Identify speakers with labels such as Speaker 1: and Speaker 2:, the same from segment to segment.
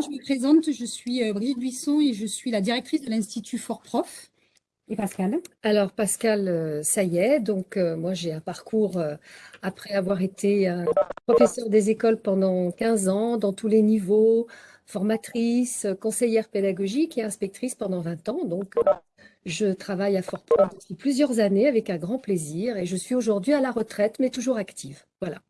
Speaker 1: je me présente, je suis euh, Brigitte Buisson et je suis la directrice de l'Institut Fort Prof. Et Pascal?
Speaker 2: Alors Pascal, euh, ça y est, donc euh, moi j'ai un parcours, après avoir été professeur des écoles pendant 15 ans, dans tous les niveaux, formatrice, conseillère pédagogique et inspectrice pendant 20 ans. Donc je travaille à Fort Prof depuis plusieurs années avec un grand plaisir et je suis aujourd'hui à la retraite, mais toujours active. Voilà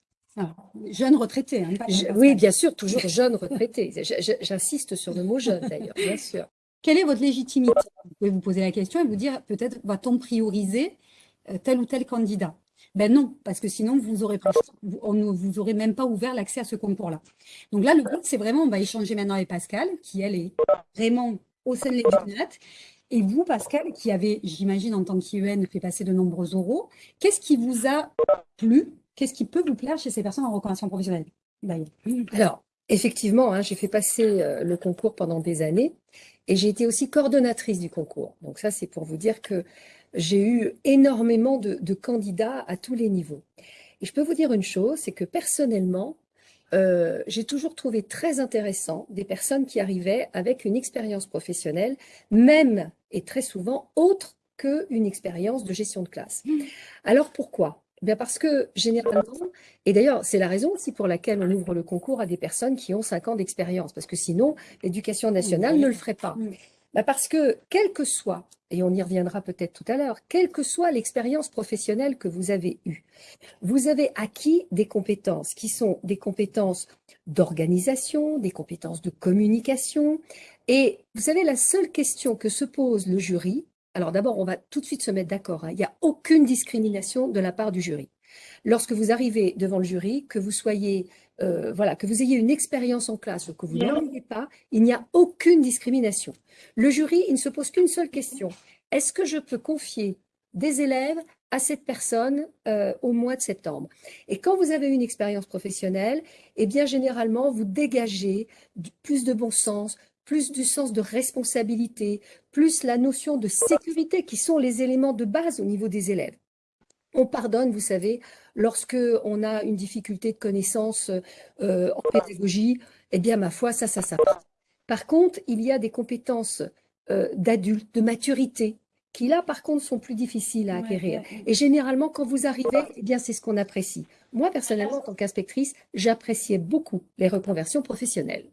Speaker 1: jeune retraité. Hein,
Speaker 2: oui, bien sûr, toujours jeune retraité. J'insiste sur le mot jeune, d'ailleurs, bien sûr.
Speaker 1: Quelle est votre légitimité? Vous pouvez vous poser la question et vous dire, peut-être, va-t-on prioriser euh, tel ou tel candidat? Ben non, parce que sinon, vous aurez on ne vous aurez même pas ouvert l'accès à ce concours-là. Donc là, le but, c'est vraiment, on va échanger maintenant avec Pascal, qui, elle, est vraiment au sein de l'éducat. Et vous, Pascal, qui avez, j'imagine, en tant qu'IEN, fait passer de nombreux euros, qu'est-ce qui vous a plu Qu'est-ce qui peut vous plaire chez ces personnes en reconversion professionnelle
Speaker 2: Alors, effectivement, hein, j'ai fait passer euh, le concours pendant des années et j'ai été aussi coordonnatrice du concours. Donc ça, c'est pour vous dire que j'ai eu énormément de, candidats à tous les niveaux. Et je peux vous dire une chose, c'est que personnellement, euh, j'ai toujours trouvé très intéressant des personnes qui arrivaient avec une expérience professionnelle, même et très souvent autre qu'une expérience de gestion de classe. Mmh. Alors pourquoi? Bien parce que généralement, et d'ailleurs c'est la raison aussi pour laquelle on ouvre le concours à des personnes qui ont 5 ans d'expérience, parce que sinon l'éducation nationale ne le ferait pas. Bah, parce que quel que soit, et on y reviendra peut-être tout à l'heure, quelle que soit l'expérience professionnelle que vous avez eue, vous avez acquis des compétences qui sont des compétences d'organisation, des compétences de communication. Et vous savez, la seule question que se pose le jury, alors d'abord, on va tout de suite se mettre d'accord. Hein. Il n'y a aucune discrimination de la part du jury. Lorsque vous arrivez devant le jury, que vous soyez, euh, voilà, que vous ayez une expérience en classe ou que vous n'en ayez pas, il n'y a aucune discrimination. Le jury, il ne se pose qu'une seule question. Est-ce que je peux confier des élèves à cette personne euh, au mois de septembre? Et quand vous avez une expérience professionnelle, eh bien généralement vous dégagez plus de bon sens, plus du sens de responsabilité, plus la notion de sécurité qui sont les éléments de base au niveau des élèves. On pardonne, vous savez, lorsque on a une difficulté de connaissance euh, en pédagogie, eh bien, ma foi, ça, ça s'apprend. Par contre, il y a des compétences euh, d'adultes, de maturité, qui là, par contre, sont plus difficiles à acquérir. Et généralement, quand vous arrivez, eh bien, c'est ce qu'on apprécie. Moi, personnellement, en tant qu'inspectrice, j'appréciais beaucoup les reconversions professionnelles.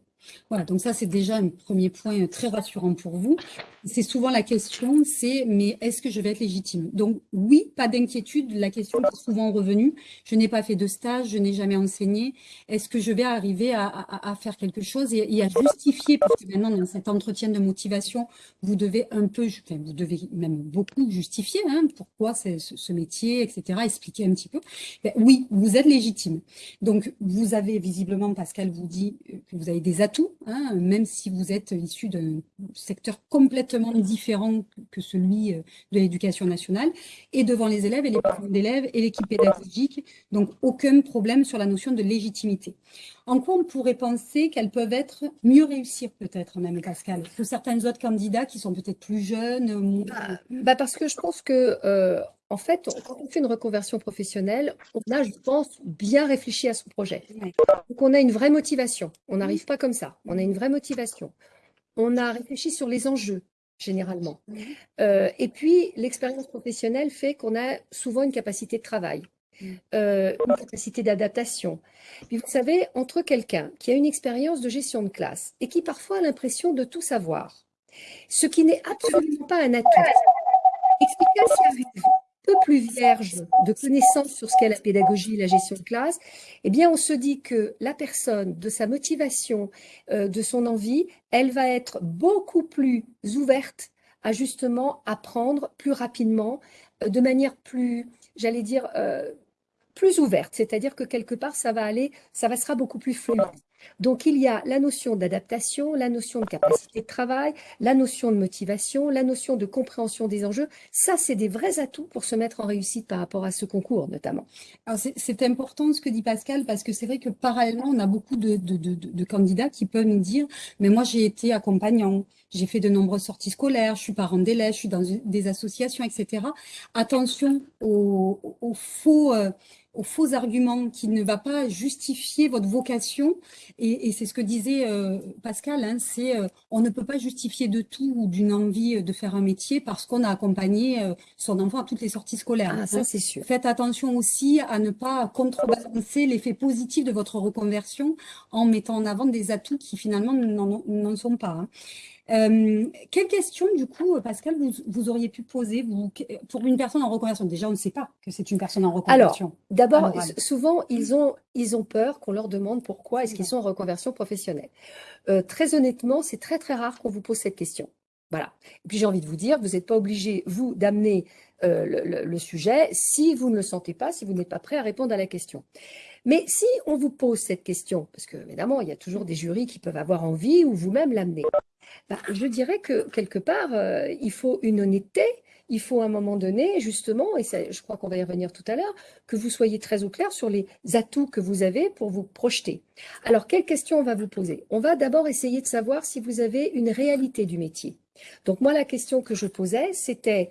Speaker 1: Voilà, donc ça, c'est déjà un premier point très rassurant pour vous. C'est souvent la question, c'est mais est-ce que je vais être légitime? Donc oui, pas d'inquiétude, la question est souvent revenue. Je n'ai pas fait de stage, je n'ai jamais enseigné. Est-ce que je vais arriver à, faire quelque chose et, à justifier? Parce que maintenant, dans cet entretien de motivation, vous devez un peu, enfin, vous devez même beaucoup justifier hein, pourquoi ce, métier, etc., expliquer un petit peu. Ben oui, vous êtes légitime. Donc vous avez visiblement, Pascal vous dit que vous avez des atouts Hein, même si vous êtes issu d'un secteur complètement différent que celui euh, de l'éducation nationale, et devant les élèves et les parents d'élèves et l'équipe pédagogique, donc aucun problème sur la notion de légitimité. En quoi on pourrait penser qu'elles peuvent être mieux réussir peut-être même, Pascal, que certains autres candidats qui sont peut-être plus jeunes
Speaker 2: bah, bah, Parce que je pense que euh, en fait, quand on fait une reconversion professionnelle, on a, je pense, bien réfléchi à son projet. Donc, on a une vraie motivation. On n'arrive pas comme ça. On a une vraie motivation. On a réfléchi sur les enjeux, généralement. Euh, et puis, l'expérience professionnelle fait qu'on a souvent une capacité de travail, euh, une capacité d'adaptation. Puis, vous savez, entre quelqu'un qui a une expérience de gestion de classe et qui parfois a l'impression de tout savoir, ce qui n'est absolument pas un atout, explication peu plus vierge de connaissances sur ce qu'est la pédagogie et la gestion de classe, eh bien, on se dit que la personne, de sa motivation, euh, de son envie, elle va être beaucoup plus ouverte à justement apprendre plus rapidement, euh, de manière plus, j'allais dire, plus ouverte. C'est-à-dire que quelque part, ça va aller, ça va sera beaucoup plus fluide. Donc, il y a la notion d'adaptation, la notion de capacité de travail, la notion de motivation, la notion de compréhension des enjeux. Ça, c'est des vrais atouts pour se mettre en réussite par rapport à ce concours, notamment.
Speaker 1: C'est important ce que dit Pascal, parce que c'est vrai que parallèlement, on a beaucoup de, de, candidats qui peuvent nous dire « mais moi, j'ai été accompagnant, j'ai fait de nombreuses sorties scolaires, je suis parent d'élèves, je suis dans des associations, etc. » Attention aux, faux... Euh, aux faux arguments, qui ne va pas justifier votre vocation. Et, c'est ce que disait euh, Pascal, hein, c'est euh, on ne peut pas justifier de tout ou d'une envie de faire un métier parce qu'on a accompagné euh, son enfant à toutes les sorties scolaires.
Speaker 2: Ah, ça c'est sûr.
Speaker 1: Faites attention aussi à ne pas contrebalancer l'effet positif de votre reconversion en mettant en avant des atouts qui finalement n'en sont pas. Hein. Euh, quelle question, du coup, Pascal, vous, auriez pu poser vous, pour une personne en reconversion? Déjà, on ne sait pas que c'est une personne en reconversion.
Speaker 2: Alors, d'abord, souvent, ils ont, ils ont peur qu'on leur demande pourquoi est-ce qu'ils sont en reconversion professionnelle. Euh, très honnêtement, c'est très, très rare qu'on vous pose cette question. Voilà. Et puis, j'ai envie de vous dire, vous n'êtes pas obligé, vous, d'amener euh, le, sujet si vous ne le sentez pas, si vous n'êtes pas prêt à répondre à la question. Mais si on vous pose cette question, parce que évidemment, il y a toujours des jurys qui peuvent avoir envie ou vous-même l'amener, bah, je dirais que quelque part, euh, il faut une honnêteté, il faut à un moment donné, justement, et je crois qu'on va y revenir tout à l'heure, que vous soyez très au clair sur les atouts que vous avez pour vous projeter. Alors, quelle question on va vous poser? On va d'abord essayer de savoir si vous avez une réalité du métier. Donc moi, la question que je posais, c'était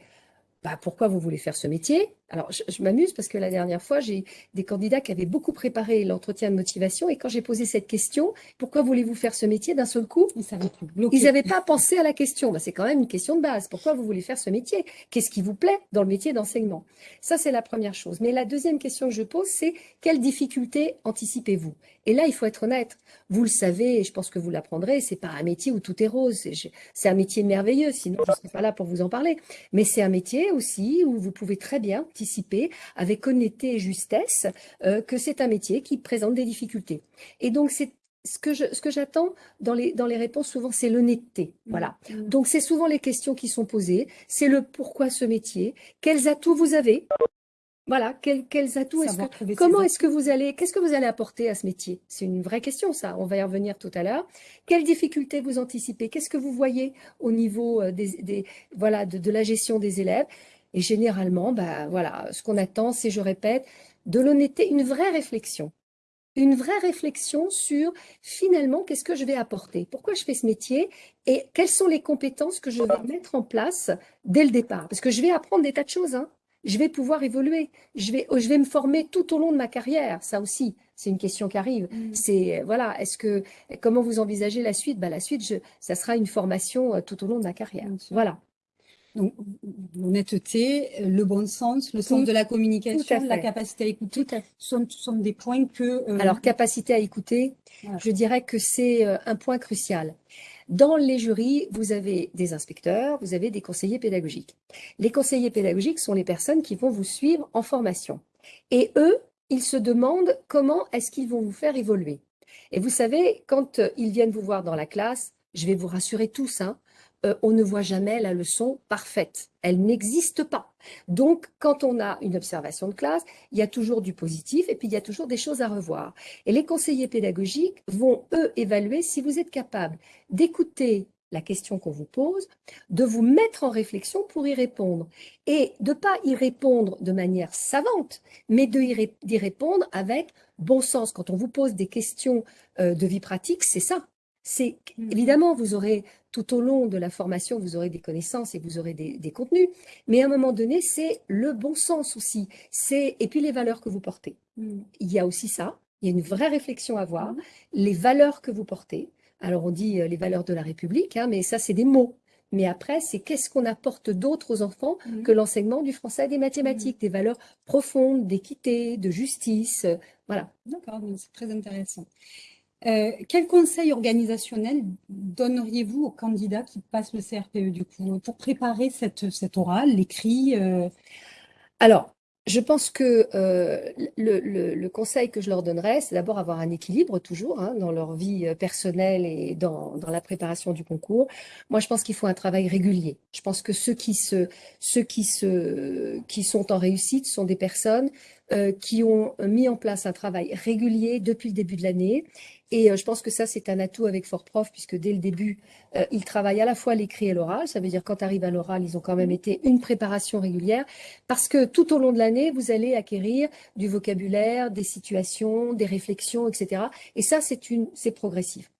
Speaker 2: bah, pourquoi vous voulez faire ce métier? Alors, je, m'amuse parce que la dernière fois, j'ai des candidats qui avaient beaucoup préparé l'entretien de motivation et quand j'ai posé cette question, pourquoi voulez-vous faire ce métier d'un seul coup? Ils n'avaient pas pensé à la question. Bah, c'est quand même une question de base. Pourquoi vous voulez faire ce métier? Qu'est-ce qui vous plaît dans le métier d'enseignement? Ça, c'est la première chose. Mais la deuxième question que je pose, c'est quelles difficultés anticipez-vous? Et là, il faut être honnête. Vous le savez, et je pense que vous l'apprendrez, c'est pas un métier où tout est rose. C'est un métier merveilleux, sinon je ne serais pas là pour vous en parler. Mais c'est un métier aussi où vous pouvez très bien anticiper avec honnêteté et justesse euh, que c'est un métier qui présente des difficultés. Et donc, c'est ce que j'attends dans les dans les réponses souvent c'est l'honnêteté mmh. voilà mmh. donc c'est souvent les questions qui sont posées c'est le pourquoi ce métier? Quels atouts vous avez? Voilà, quels, atouts est-ce que, comment est-ce que vous allez, qu'est-ce que vous allez apporter à ce métier? C'est une vraie question, ça. On va y revenir tout à l'heure. Quelles difficultés vous anticipez? Qu'est-ce que vous voyez au niveau euh, des, voilà, de, la gestion des élèves? Et généralement, bah, voilà, ce qu'on attend, c'est, je répète, de l'honnêteté, une vraie réflexion. Une vraie réflexion sur, finalement, qu'est-ce que je vais apporter? Pourquoi je fais ce métier? Et quelles sont les compétences que je vais mettre en place dès le départ? Parce que je vais apprendre des tas de choses. Hein. Je vais pouvoir évoluer. Je vais, je vais me former tout au long de ma carrière. Ça aussi, c'est une question qui arrive. Mmh. C'est voilà, est-ce que comment vous envisagez la suite? Bah, la suite, je, ça sera une formation euh, tout au long de ma carrière. Voilà.
Speaker 1: Donc, l'honnêteté, le bon sens, le sens de la communication, la capacité à écouter, sont, sont, des points que...
Speaker 2: Euh, Alors, capacité à écouter, je dirais que c'est euh, un point crucial. Dans les jurys, vous avez des inspecteurs, vous avez des conseillers pédagogiques. Les conseillers pédagogiques sont les personnes qui vont vous suivre en formation. Et eux, ils se demandent comment est-ce qu'ils vont vous faire évoluer. Et vous savez, quand euh, ils viennent vous voir dans la classe, je vais vous rassurer tous, hein, euh, on ne voit jamais la leçon parfaite. Elle n'existe pas. Donc, quand on a une observation de classe, il y a toujours du positif et puis il y a toujours des choses à revoir. Et les conseillers pédagogiques vont, eux, évaluer si vous êtes capable d'écouter la question qu'on vous pose, de vous mettre en réflexion pour y répondre. Et de ne pas y répondre de manière savante, mais d'y répondre avec bon sens. Quand on vous pose des questions euh, de vie pratique, c'est ça. C'est mmh. évidemment, vous aurez tout au long de la formation, vous aurez des connaissances et vous aurez des, contenus, mais à un moment donné, c'est le bon sens aussi. C'est et puis les valeurs que vous portez. Mmh. Il y a aussi ça. Il y a une vraie réflexion à avoir. Mmh. Les valeurs que vous portez. Alors on dit euh, les valeurs de la République, hein, mais ça c'est des mots. Mais après, c'est qu'est-ce qu'on apporte d'autre aux enfants que l'enseignement du français et des mathématiques, des valeurs profondes, d'équité, de justice. Euh, voilà.
Speaker 1: D'accord, c'est très intéressant. Euh, quel conseil organisationnel donneriez-vous aux candidats qui passent le CRPE du coup pour préparer cette, cette orale, l'écrit euh?
Speaker 2: Alors, je pense que euh, le, conseil que je leur donnerais, c'est d'abord avoir un équilibre toujours hein, dans leur vie personnelle et dans, dans, la préparation du concours. Moi, je pense qu'il faut un travail régulier. Je pense que ceux qui, se, ceux qui, se, qui sont en réussite sont des personnes qui ont mis en place un travail régulier depuis le début de l'année et euh, je pense que ça, c'est un atout avec Fort Prof, puisque dès le début, euh, ils travaillent à la fois l'écrit et l'oral. Ça veut dire quand arrive à l'oral, ils ont quand même été une préparation régulière, parce que tout au long de l'année, vous allez acquérir du vocabulaire, des situations, des réflexions, etc. Et ça, c'est progressif.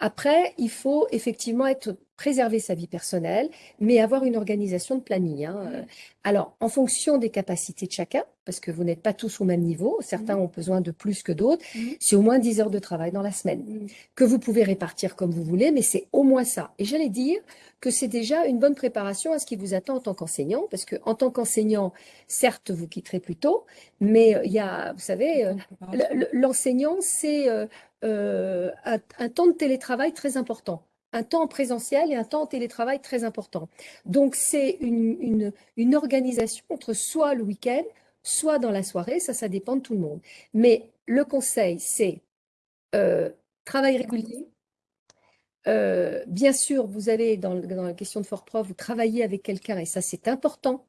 Speaker 2: Après, il faut effectivement être préserver sa vie personnelle, mais avoir une organisation de planning. Hein.
Speaker 1: Mmh.
Speaker 2: Alors, en fonction des capacités de chacun, parce que vous n'êtes pas tous au même niveau, certains
Speaker 1: Mmh.
Speaker 2: ont besoin de plus que d'autres,
Speaker 1: Mmh.
Speaker 2: c'est au moins 10 heures de travail dans la semaine,
Speaker 1: Mmh.
Speaker 2: que vous pouvez répartir comme vous voulez, mais c'est au moins ça. Et j'allais dire que c'est déjà une bonne préparation à ce qui vous attend en tant qu'enseignant, parce que en tant qu'enseignant, certes, vous quitterez plus tôt, mais euh, il y a, vous savez, euh, le- le- l'enseignant, c'est euh, euh, un temps de télétravail très important, un temps en présentiel et un temps télétravail très important. Donc, c'est une, une, organisation entre soit le week-end, soit dans la soirée, ça, ça dépend de tout le monde. Mais le conseil, c'est euh, travail régulier. Euh, bien sûr, vous avez, dans, dans la question de fort prof, vous travaillez avec quelqu'un, et ça, c'est important,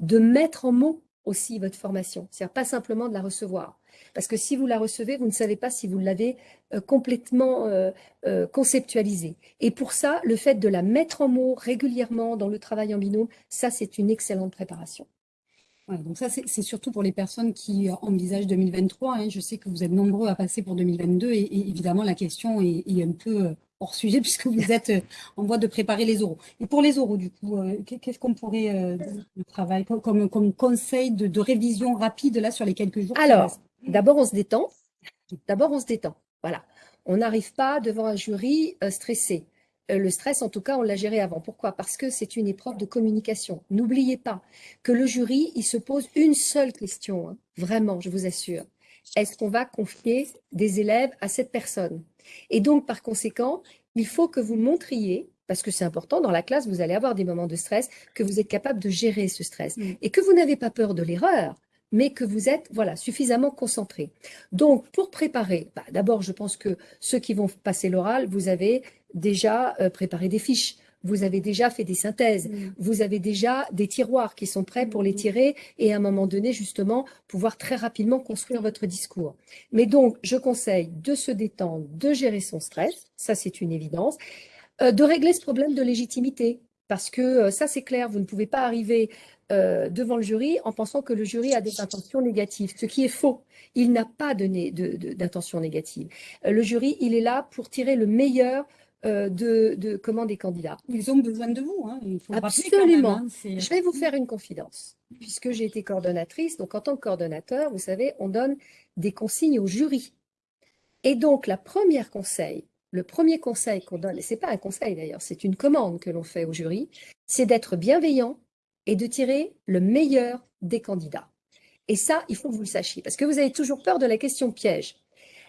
Speaker 2: de mettre en mots aussi votre formation. C'est-à-dire pas simplement de la recevoir. Parce que si vous la recevez, vous ne savez pas si vous l'avez euh, complètement euh, euh, conceptualisée. Et pour ça, le fait de la mettre en mots régulièrement dans le travail en binôme, ça, c'est une excellente préparation.
Speaker 1: Ouais, donc ça, c'est surtout pour les personnes qui envisagent 2023. hein. Je sais que vous êtes nombreux à passer pour 2022 et, évidemment, la question est, un peu hors sujet puisque vous êtes euh, en voie de préparer les oraux. Et pour les oraux, du coup, euh, qu'est- qu'est-ce qu'on pourrait euh, dire de travail comme, comme, conseil de, de révision rapide là sur les quelques jours
Speaker 2: Alors, d'abord, on se détend. D'abord, on se détend. Voilà. On n'arrive pas devant un jury euh, stressé. Le stress, en tout cas, on l'a géré avant. Pourquoi? Parce que c'est une épreuve de communication. N'oubliez pas que le jury, il se pose une seule question. hein. Vraiment, je vous assure. Est-ce qu'on va confier des élèves à cette personne? Et donc, par conséquent, il faut que vous montriez, parce que c'est important, dans la classe, vous allez avoir des moments de stress, que vous êtes capable de gérer ce stress
Speaker 1: Mm.
Speaker 2: et que vous n'avez pas peur de l'erreur, mais que vous êtes voilà, suffisamment concentré. Donc, pour préparer, bah, d'abord, je pense que ceux qui vont passer l'oral, vous avez déjà euh, préparé des fiches, vous avez déjà fait des synthèses,
Speaker 1: Mm.
Speaker 2: vous avez déjà des tiroirs qui sont prêts pour les tirer et à un moment donné, justement, pouvoir très rapidement construire votre discours. Mais donc, je conseille de se détendre, de gérer son stress, ça c'est une évidence, euh, de régler ce problème de légitimité. Parce que euh, ça, c'est clair, vous ne pouvez pas arriver euh, devant le jury en pensant que le jury a des intentions négatives, ce qui est faux. Il n'a pas de né- de- de- d'intention négative. Le jury, il est là pour tirer le meilleur de, de comment des candidats.
Speaker 1: Ils ont besoin de vous. Hein. Il faut même,
Speaker 2: Absolument.
Speaker 1: hein. C'est-
Speaker 2: Je vais vous faire une confidence, puisque j'ai été coordonnatrice. Donc, en tant que coordonnateur, vous savez, on donne des consignes au jury. Et donc, la première conseil, le premier conseil qu'on donne, et c'est pas un conseil d'ailleurs, c'est une commande que l'on fait au jury, c'est d'être bienveillant et de tirer le meilleur des candidats. Et ça, il faut que vous le sachiez, parce que vous avez toujours peur de la question piège.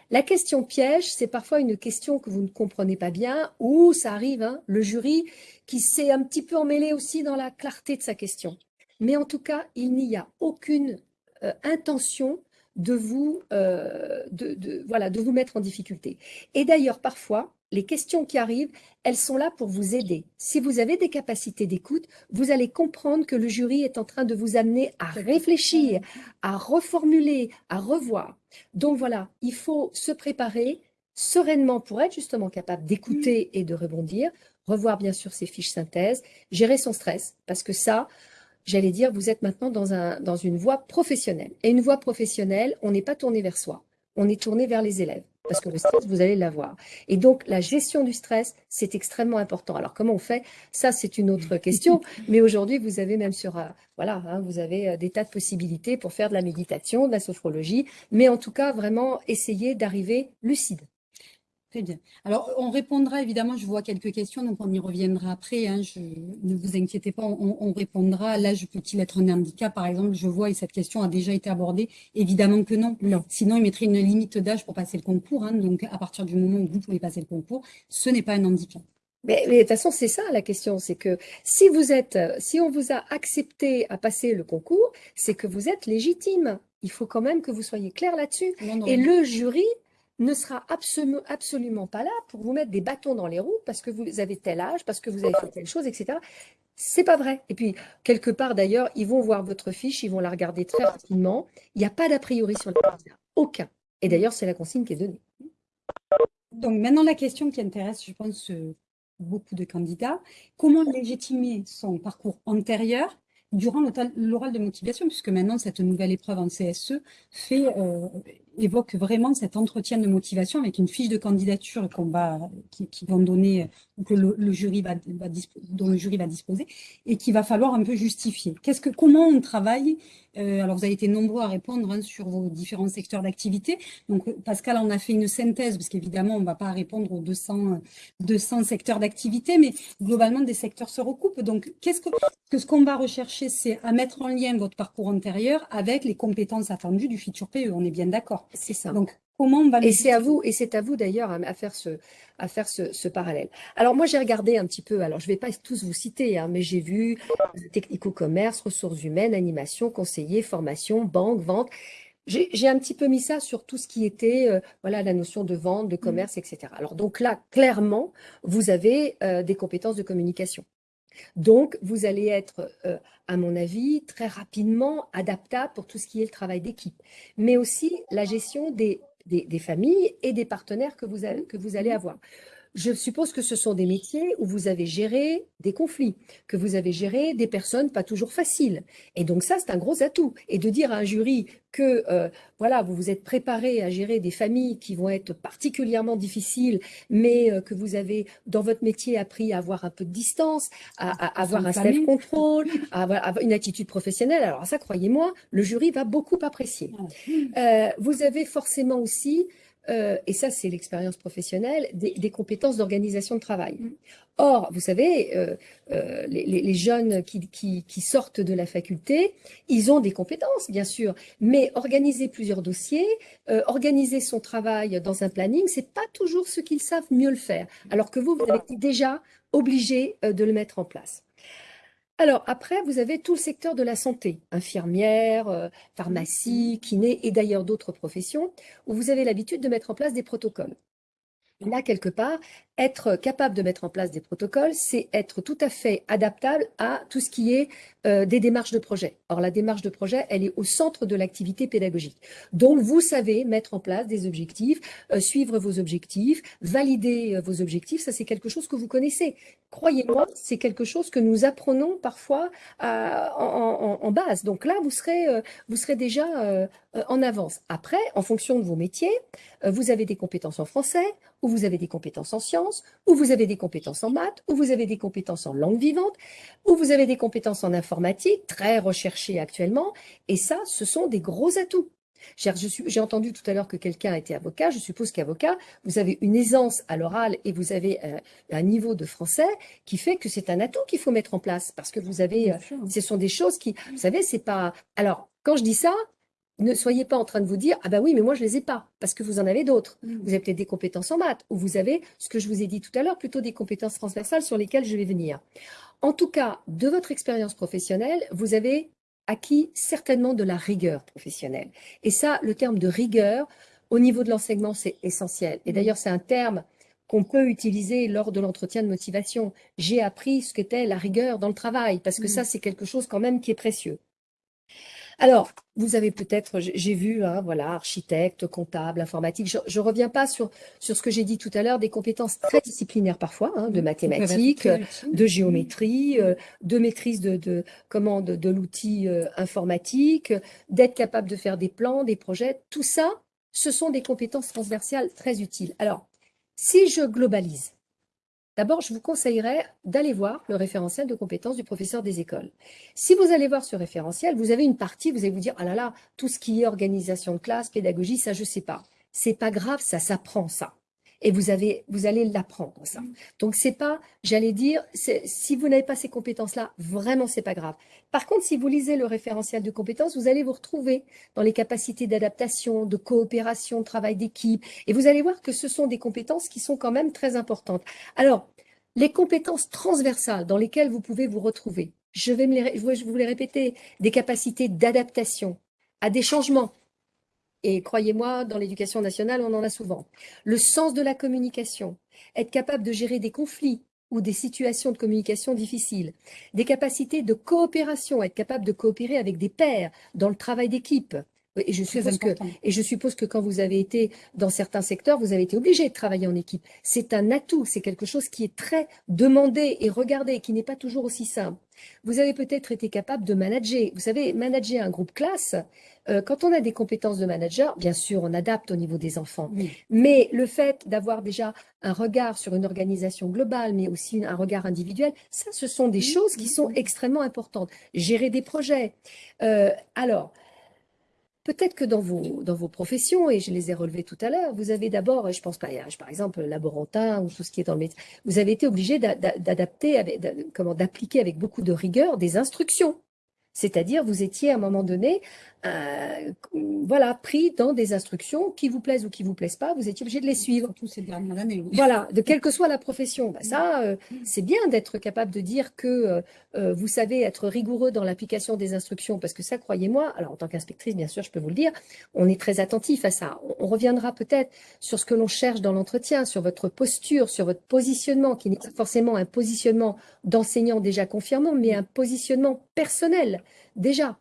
Speaker 2: La question piège, c'est parfois une question que vous ne comprenez pas bien, ou ça arrive, hein, le jury qui s'est un petit peu emmêlé aussi dans la clarté de sa question. Mais en tout cas, il n'y a aucune euh, intention de vous, euh, voilà, de vous mettre en difficulté. Et d'ailleurs, parfois, les questions qui arrivent, elles sont là pour vous aider. Si vous avez des capacités d'écoute, vous allez comprendre que le jury est en train de vous amener à réfléchir, à reformuler, à revoir. Donc voilà, il faut se préparer sereinement pour être justement capable d'écouter et de rebondir, revoir bien sûr ses fiches synthèse, gérer son stress, parce que ça, j'allais dire, vous êtes maintenant dans, un, dans une voie professionnelle. Et une voie professionnelle, on n'est pas tourné vers soi, on est tourné vers les élèves, parce que le stress, vous allez l'avoir. Et donc, la gestion du stress, c'est extrêmement important. Alors, comment on fait? Ça, c'est une autre question. Mais aujourd'hui, vous avez même sur, euh, voilà, hein, vous avez euh, des tas de possibilités pour faire de la méditation, de la sophrologie, mais en tout cas, vraiment essayer d'arriver lucide.
Speaker 1: Très bien. Alors, on répondra évidemment, je vois quelques questions, donc on y reviendra après. hein, je, ne vous inquiétez pas, on, on répondra. L'âge peut-il être un handicap, par exemple, je vois, et cette question a déjà été abordée. Évidemment que non.
Speaker 2: Non.
Speaker 1: Sinon, il mettrait une limite d'âge pour passer le concours. hein, donc, à partir du moment où vous pouvez passer le concours, ce n'est pas un handicap.
Speaker 2: Mais, mais de toute façon, c'est ça la question, c'est que si vous êtes, si on vous a accepté à passer le concours, c'est que vous êtes légitime. Il faut quand même que vous soyez clair là-dessus. Et le jury ne sera absolument, pas là pour vous mettre des bâtons dans les roues parce que vous avez tel âge, parce que vous avez fait telle chose, etc. C'est pas vrai. Et puis, quelque part d'ailleurs, ils vont voir votre fiche, ils vont la regarder très rapidement. Il n'y a pas d'a priori sur le candidat. Aucun. Et d'ailleurs, c'est la consigne qui est donnée.
Speaker 1: Donc maintenant, la question qui intéresse, je pense, beaucoup de candidats, comment légitimer son parcours antérieur durant l'oral l'oral de motivation, puisque maintenant, cette nouvelle épreuve en CSE fait, euh, évoque vraiment cet entretien de motivation avec une fiche de candidature qu'on va, qui, qui, vont donner, que le, jury va, va dont le jury va disposer, et qu'il va falloir un peu justifier. Qu'est-ce que, comment on travaille euh, alors, vous avez été nombreux à répondre hein, sur vos différents secteurs d'activité. Donc, Pascal en a fait une synthèse, parce qu'évidemment, on ne va pas répondre aux 200, 200 secteurs d'activité, mais globalement, des secteurs se recoupent. Donc, qu'est-ce que, que ce qu'on va rechercher, c'est à mettre en lien votre parcours antérieur avec les compétences attendues du futur PE. On est bien d'accord.
Speaker 2: C'est ça.
Speaker 1: Donc, comment on va
Speaker 2: Et c'est à vous, et c'est à vous d'ailleurs à faire ce, à faire ce, parallèle. Alors moi, j'ai regardé un petit peu, alors je ne vais pas tous vous citer, hein, mais j'ai vu technico-commerce, ressources humaines, animation, conseiller, formation, banque, vente. J'ai un petit peu mis ça sur tout ce qui était euh, voilà la notion de vente, de mmh. commerce, etc. Alors donc là, clairement, vous avez euh, des compétences de communication. Donc, vous allez être, euh, à mon avis, très rapidement adaptable pour tout ce qui est le travail d'équipe, mais aussi la gestion des, familles et des partenaires que vous allez avoir. Je suppose que ce sont des métiers où vous avez géré des conflits, que vous avez géré des personnes pas toujours faciles. Et donc ça, c'est un gros atout. Et de dire à un jury que euh, voilà, vous vous êtes préparé à gérer des familles qui vont être particulièrement difficiles, mais euh, que vous avez dans votre métier appris à avoir un peu de distance, à, avoir un self-control, à avoir une attitude professionnelle. Alors ça, croyez-moi, le jury va beaucoup apprécier. Euh, vous avez forcément aussi euh, et ça c'est l'expérience professionnelle, des, compétences d'organisation de travail. Mm. Or, vous savez, euh, euh, les, jeunes qui, sortent de la faculté, ils ont des compétences, bien sûr, mais organiser plusieurs dossiers, organiser son travail dans un planning, c'est pas toujours ce qu'ils savent mieux le faire, alors que vous, vous avez déjà obligé de le mettre en place. Alors après, vous avez tout le secteur de la santé, infirmière, euh, pharmacie, kiné et d'ailleurs d'autres professions, où vous avez l'habitude de mettre en place des protocoles. Là, quelque part, être capable de mettre en place des protocoles, c'est être tout à fait adaptable à tout ce qui est euh, des démarches de projet. Or, la démarche de projet, elle est au centre de l'activité pédagogique. Donc, vous savez mettre en place des objectifs, euh, suivre vos objectifs, valider euh, vos objectifs, ça c'est quelque chose que vous connaissez. Croyez-moi, c'est quelque chose que nous apprenons parfois en, en, base. Donc là, vous serez, vous serez déjà en avance. Après, en fonction de vos métiers, vous avez des compétences en français, ou vous avez des compétences en sciences, où vous avez des compétences en maths, où vous avez des compétences en langue vivante, où vous avez des compétences en informatique, très recherchées actuellement. Et ça, ce sont des gros atouts. J'ai entendu tout à l'heure que quelqu'un était avocat. Je suppose qu'avocat, vous avez une aisance à l'oral et vous avez un, euh, un, niveau de français qui fait que c'est un atout qu'il faut mettre en place parce que vous avez, euh, ce sont des choses qui, vous savez, c'est pas. Alors, quand je dis ça, ne soyez pas en train de vous dire « Ah ben oui, mais moi je les ai pas », parce que vous en avez d'autres. Mm. Vous avez peut-être des compétences en maths, ou vous avez, ce que je vous ai dit tout à l'heure, plutôt des compétences transversales sur lesquelles je vais venir. En tout cas, de votre expérience professionnelle, vous avez acquis certainement de la rigueur professionnelle. Et ça, le terme de rigueur, au niveau de l'enseignement, c'est essentiel. Et mm. d'ailleurs, c'est un terme qu'on peut utiliser lors de l'entretien de motivation. J'ai appris ce qu'était la rigueur dans le travail, parce que mm. ça, c'est quelque chose quand même qui est précieux. Alors, vous avez peut-être, j'ai vu, hein, voilà, architecte, comptable, informatique. Je ne reviens pas sur, sur ce que j'ai dit tout à l'heure, des compétences très disciplinaires parfois, hein, de mathématiques, de géométrie, euh, de maîtrise de, de, comment, de, l'outil euh, informatique, d'être capable de faire des plans, des projets. Tout ça, ce sont des compétences transversales très utiles. Alors, si je globalise, D'abord, je vous conseillerais d'aller voir le référentiel de compétences du professeur des écoles. Si vous allez voir ce référentiel, vous avez une partie, vous allez vous dire « Ah là là, tout ce qui est organisation de classe, pédagogie, ça je sais pas. » C'est pas grave, ça s'apprend ça. Et vous, avez, vous allez l'apprendre ça. Donc c'est pas, j'allais dire, si vous n'avez pas ces compétences-là, vraiment c'est pas grave. Par contre, si vous lisez le référentiel de compétences, vous allez vous retrouver dans les capacités d'adaptation, de coopération, de travail d'équipe. Et vous allez voir que ce sont des compétences qui sont quand même très importantes. Alors, les compétences transversales dans lesquelles vous pouvez vous retrouver, je vais, me les, je vous les répéter, des capacités d'adaptation à des changements. Et croyez-moi, dans l'éducation nationale, on en a souvent. Le sens de la communication, être capable de gérer des conflits ou des situations de communication difficiles, des capacités de coopération, être capable de coopérer avec des pairs dans le travail d'équipe, Et je, suppose que, et je suppose que quand vous avez été dans certains secteurs, vous avez été obligé de travailler en équipe. C'est un atout, c'est quelque chose qui est très demandé et regardé, qui n'est pas toujours aussi simple. Vous avez peut-être été capable de manager. Vous savez, manager un groupe classe, euh, quand on a des compétences de manager, bien sûr, on adapte au niveau des enfants. Mais le fait d'avoir déjà un regard sur une organisation globale, mais aussi un regard individuel, ça, ce sont des choses qui sont extrêmement importantes. Gérer des projets. Euh, alors, Peut-être que dans vos, professions, et je les ai relevées tout à l'heure, vous avez d'abord, je pense par exemple laborantin ou tout ce qui est dans le métier, vous avez été obligé d'adapter, comment d'appliquer avec beaucoup de rigueur des instructions. C'est-à-dire, vous étiez à un moment donné, euh, voilà, pris dans des instructions qui vous plaisent ou qui vous plaisent pas, vous étiez obligé de les suivre.
Speaker 1: Surtout ces dernières années.
Speaker 2: Voilà, de quelle que soit la profession. Bah, ça, euh, c'est bien d'être capable de dire que euh, vous savez être rigoureux dans l'application des instructions, parce que ça, croyez-moi, alors en tant qu'inspectrice, bien sûr, je peux vous le dire, on est très attentif à ça. On, reviendra peut-être sur ce que l'on cherche dans l'entretien, sur votre posture, sur votre positionnement, qui n'est pas forcément un positionnement d'enseignant déjà confirmant, mais un positionnement personnel déjà.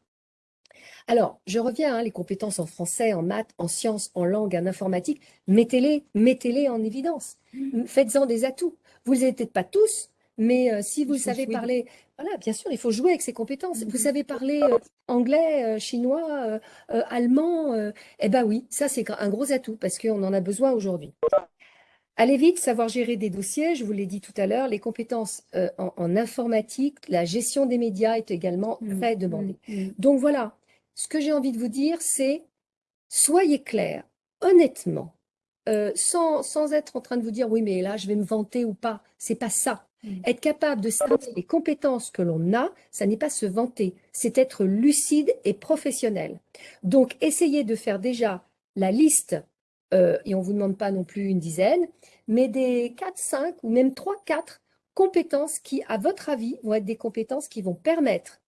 Speaker 2: Alors, je reviens, hein, les compétences en français, en maths, en sciences, en langue, en informatique, mettez-les mettez-les en évidence. Mmh. Faites-en des atouts. Vous ne les peut-être pas tous, mais euh, si vous savez parler, voilà, bien sûr, il faut jouer avec ces compétences. Vous mmh. savez parler euh, anglais, euh, chinois, allemand, eh bien oui, ça c'est un gros atout parce qu'on en a besoin aujourd'hui. Allez vite, savoir gérer des dossiers, je vous l'ai dit tout à l'heure, les compétences en, informatique, la gestion des médias est également mmh. très demandée. Donc voilà, ce que j'ai envie de vous dire, c'est soyez clair, honnêtement, euh, sans, sans, être en train de vous dire oui, mais là, je vais me vanter ou pas. C'est pas ça. Mm. Être capable de savoir les compétences que l'on a, ça n'est pas se vanter, c'est être lucide et professionnel. Donc, essayez de faire déjà la liste, euh, et on ne vous demande pas non plus une dizaine, mais des 4, 5 ou même 3, 4 compétences qui, à votre avis, vont être des compétences qui vont permettre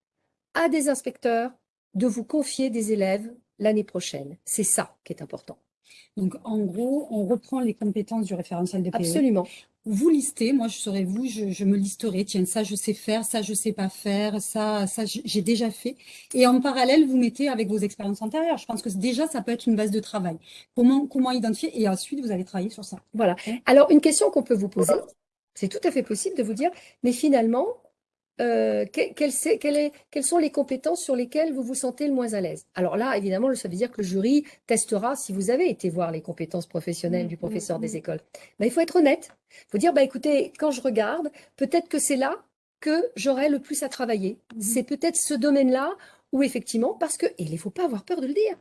Speaker 2: à des inspecteurs, de vous confier des élèves l'année prochaine. C'est ça qui est important.
Speaker 1: Donc, en gros, on reprend les compétences du référentiel de PE.
Speaker 2: Absolument.
Speaker 1: Vous listez, moi je serais vous, je, me listerai, tiens, ça je sais faire, ça je sais pas faire, ça, ça j'ai déjà fait. Et en parallèle, vous mettez avec vos expériences antérieures. Je pense que déjà, ça peut être une base de travail. Comment, comment identifier Et ensuite, vous allez travailler sur ça.
Speaker 2: Voilà. Alors, une question qu'on peut vous poser, c'est tout à fait possible de vous dire, mais finalement, euh, quelles, sont les compétences sur lesquelles vous vous sentez le moins à l'aise? Alors là, évidemment, ça veut dire que le jury testera si vous avez été voir les compétences professionnelles du professeur des écoles. Ben, il faut être honnête. Il faut dire, bah, écoutez, quand je regarde, peut-être que c'est là que j'aurai le plus à travailler. Mmh. C'est peut-être ce domaine-là où effectivement, parce que, et il ne faut pas avoir peur de le dire,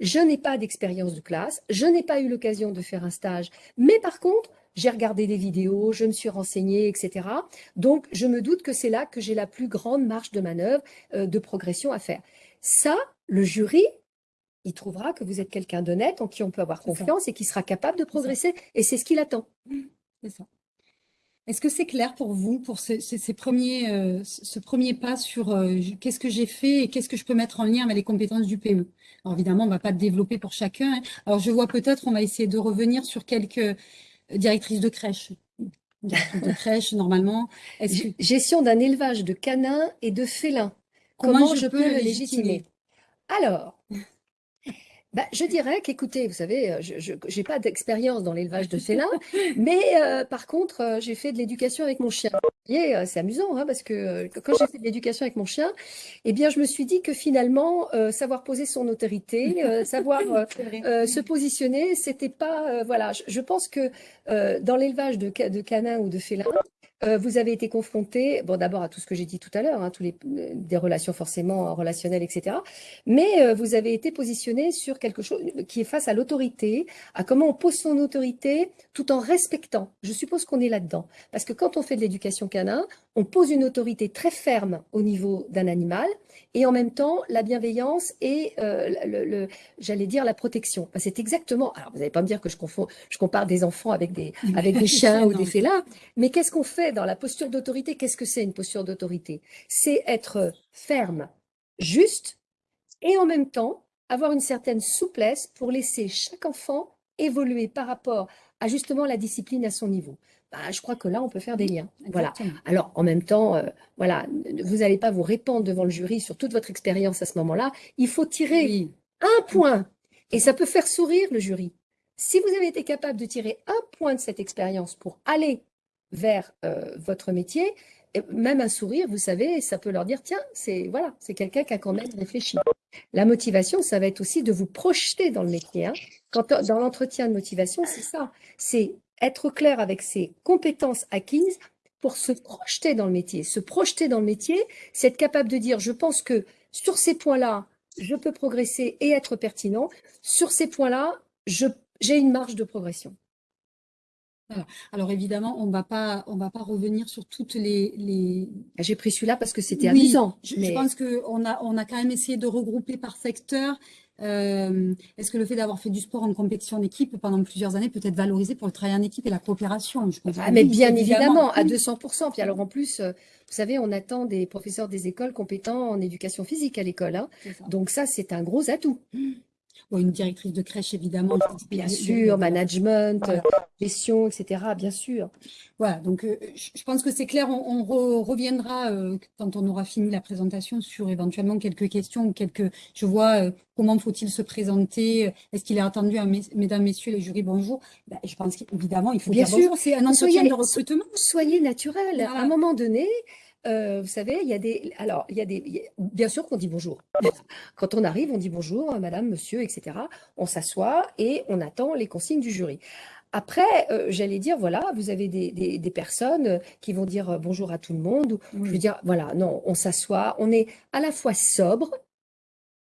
Speaker 2: je n'ai pas d'expérience de classe, je n'ai pas eu l'occasion de faire un stage, mais par contre, j'ai regardé des vidéos, je me suis renseignée, etc. Donc, je me doute que c'est là que j'ai la plus grande marge de manœuvre, euh, de progression à faire. Ça, le jury, il trouvera que vous êtes quelqu'un d'honnête, en qui on peut avoir confiance et qui sera capable de progresser. Et c'est ce qu'il attend.
Speaker 1: C'est ça. Est-ce que c'est clair pour vous, pour ces, premiers, euh, ce premier pas sur euh, qu'est-ce que j'ai fait et qu'est-ce que je peux mettre en lien avec les compétences du PE Alors évidemment, on ne va pas développer pour chacun. Hein. Alors je vois peut-être, on va essayer de revenir sur quelques, directrice de crèche. Directrice de crèche, normalement.
Speaker 2: Gestion d'un élevage de canins et de félins. Comment, je, peux, le légitimer? Alors, bah, je dirais qu'écoutez, vous savez, euh, je n'ai pas d'expérience dans l'élevage de félins, mais euh, par contre, euh, j'ai fait de l'éducation avec mon chien. C'est amusant, hein, parce que quand j'ai fait de l'éducation avec mon chien, eh bien, je me suis dit que finalement, savoir poser son autorité, savoir se positionner, c'était pas... voilà, je, pense que dans l'élevage de, de canins ou de félins, euh, vous avez été confronté, bon d'abord à tout ce que j'ai dit tout à l'heure, hein, tous les euh, des relations forcément relationnelles, etc. Mais euh, vous avez été positionné sur quelque chose qui est face à l'autorité, à comment on pose son autorité tout en respectant. Je suppose qu'on est là-dedans, parce que quand on fait de l'éducation canin, on pose une autorité très ferme au niveau d'un animal, et en même temps la bienveillance et le, j'allais dire la protection. c'est exactement. Alors vous n'allez pas me dire que je confonds, je compare des enfants avec des avec des chiens ou des félins, mais qu'est-ce qu'on fait dans la posture d'autorité, qu'est-ce que c'est une posture d'autorité? C'est être ferme, juste, et en même temps avoir une certaine souplesse pour laisser chaque enfant évoluer par rapport à justement la discipline à son niveau. Bah, je crois que là, on peut faire des liens. Voilà. Alors, en même temps, euh, voilà, vous n'allez pas vous répandre devant le jury sur toute votre expérience à ce moment-là. Il faut tirer Un point. Et ça peut faire sourire le jury. Si vous avez été capable de tirer un point de cette expérience pour aller vers euh, votre métier, même un sourire, vous savez, ça peut leur dire, tiens, c'est voilà, c'est quelqu'un qui a quand même réfléchi. La motivation, ça va être aussi de vous projeter dans le métier. Hein. Quand, dans l'entretien de motivation, c'est ça. C'est être clair avec ses compétences acquises pour se projeter dans le métier. Se projeter dans le métier, c'est être capable de dire, je pense que sur ces points-là, je peux progresser et être pertinent. Sur ces points-là, j'ai une marge de progression.
Speaker 1: Alors évidemment, on ne va pas revenir sur toutes les…
Speaker 2: J'ai pris celui-là parce que c'était amusant.
Speaker 1: Je, je pense qu'on a, on a quand même essayé de regrouper par secteur. Euh, est-ce que le fait d'avoir fait du sport en compétition d'équipe pendant plusieurs années peut être valorisé pour le travail en équipe et la coopération?
Speaker 2: Ah, Mais bien évidemment, à 200%. Puis alors en plus, euh, vous savez, on attend des professeurs des écoles compétents en éducation physique à l'école. Hein. Donc ça, c'est un gros atout. Mmh
Speaker 1: une directrice de crèche, évidemment.
Speaker 2: Bien sûr, management, gestion, etc., bien sûr.
Speaker 1: Voilà, donc euh, je pense que c'est clair, on, reviendra euh, quand on aura fini la présentation sur éventuellement quelques questions, quelques, je vois, euh, comment faut-il se présenter, est-ce qu'il est attendu à mesdames, messieurs les jurys, bonjour? Ben, je pense qu'évidemment, il faut
Speaker 2: bien sûr,
Speaker 1: c'est un entretien de recrutement.
Speaker 2: Soyez naturel. À un moment donné, euh, vous savez, il y a des. Alors, il y a des. Bien sûr qu'on dit bonjour. Quand on arrive, on dit bonjour, hein, madame, monsieur, etc. On s'assoit et on attend les consignes du jury. Après, euh, j'allais dire, voilà, vous avez des, personnes qui vont dire euh, bonjour à tout le monde. Je veux dire, voilà, non, on s'assoit, on est à la fois sobre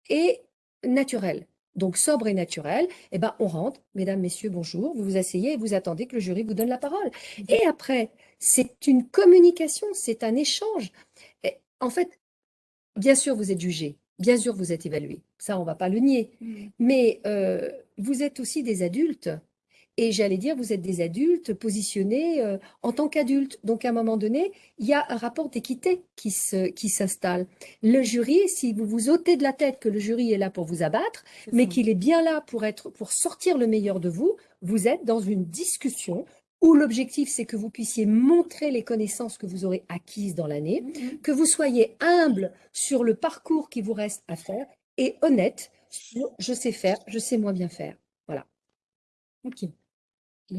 Speaker 2: et naturel. Donc, sobre et naturel, eh ben, on rentre, mesdames, messieurs, bonjour, vous vous asseyez et vous attendez que le jury vous donne la parole. Et après, c'est une communication, c'est un échange. en fait, bien sûr, vous êtes jugé, bien sûr, vous êtes évalué. Ça, on ne va pas le nier. Mmh. Mais euh, vous êtes aussi des adultes. Et j'allais dire, vous êtes des adultes positionnés euh, en tant qu'adultes. Donc, à un moment donné, il y a un rapport d'équité qui s'installe. Qui le jury, si vous vous ôtez de la tête que le jury est là pour vous abattre, mais qu'il est bien là pour, être, pour sortir le meilleur de vous, vous êtes dans une discussion où l'objectif, c'est que vous puissiez montrer les connaissances que vous aurez acquises dans l'année, mm-hmm. que vous soyez humble sur le parcours qui vous reste à faire et honnête sur je sais faire, je sais moins bien faire. Voilà.
Speaker 1: Ok.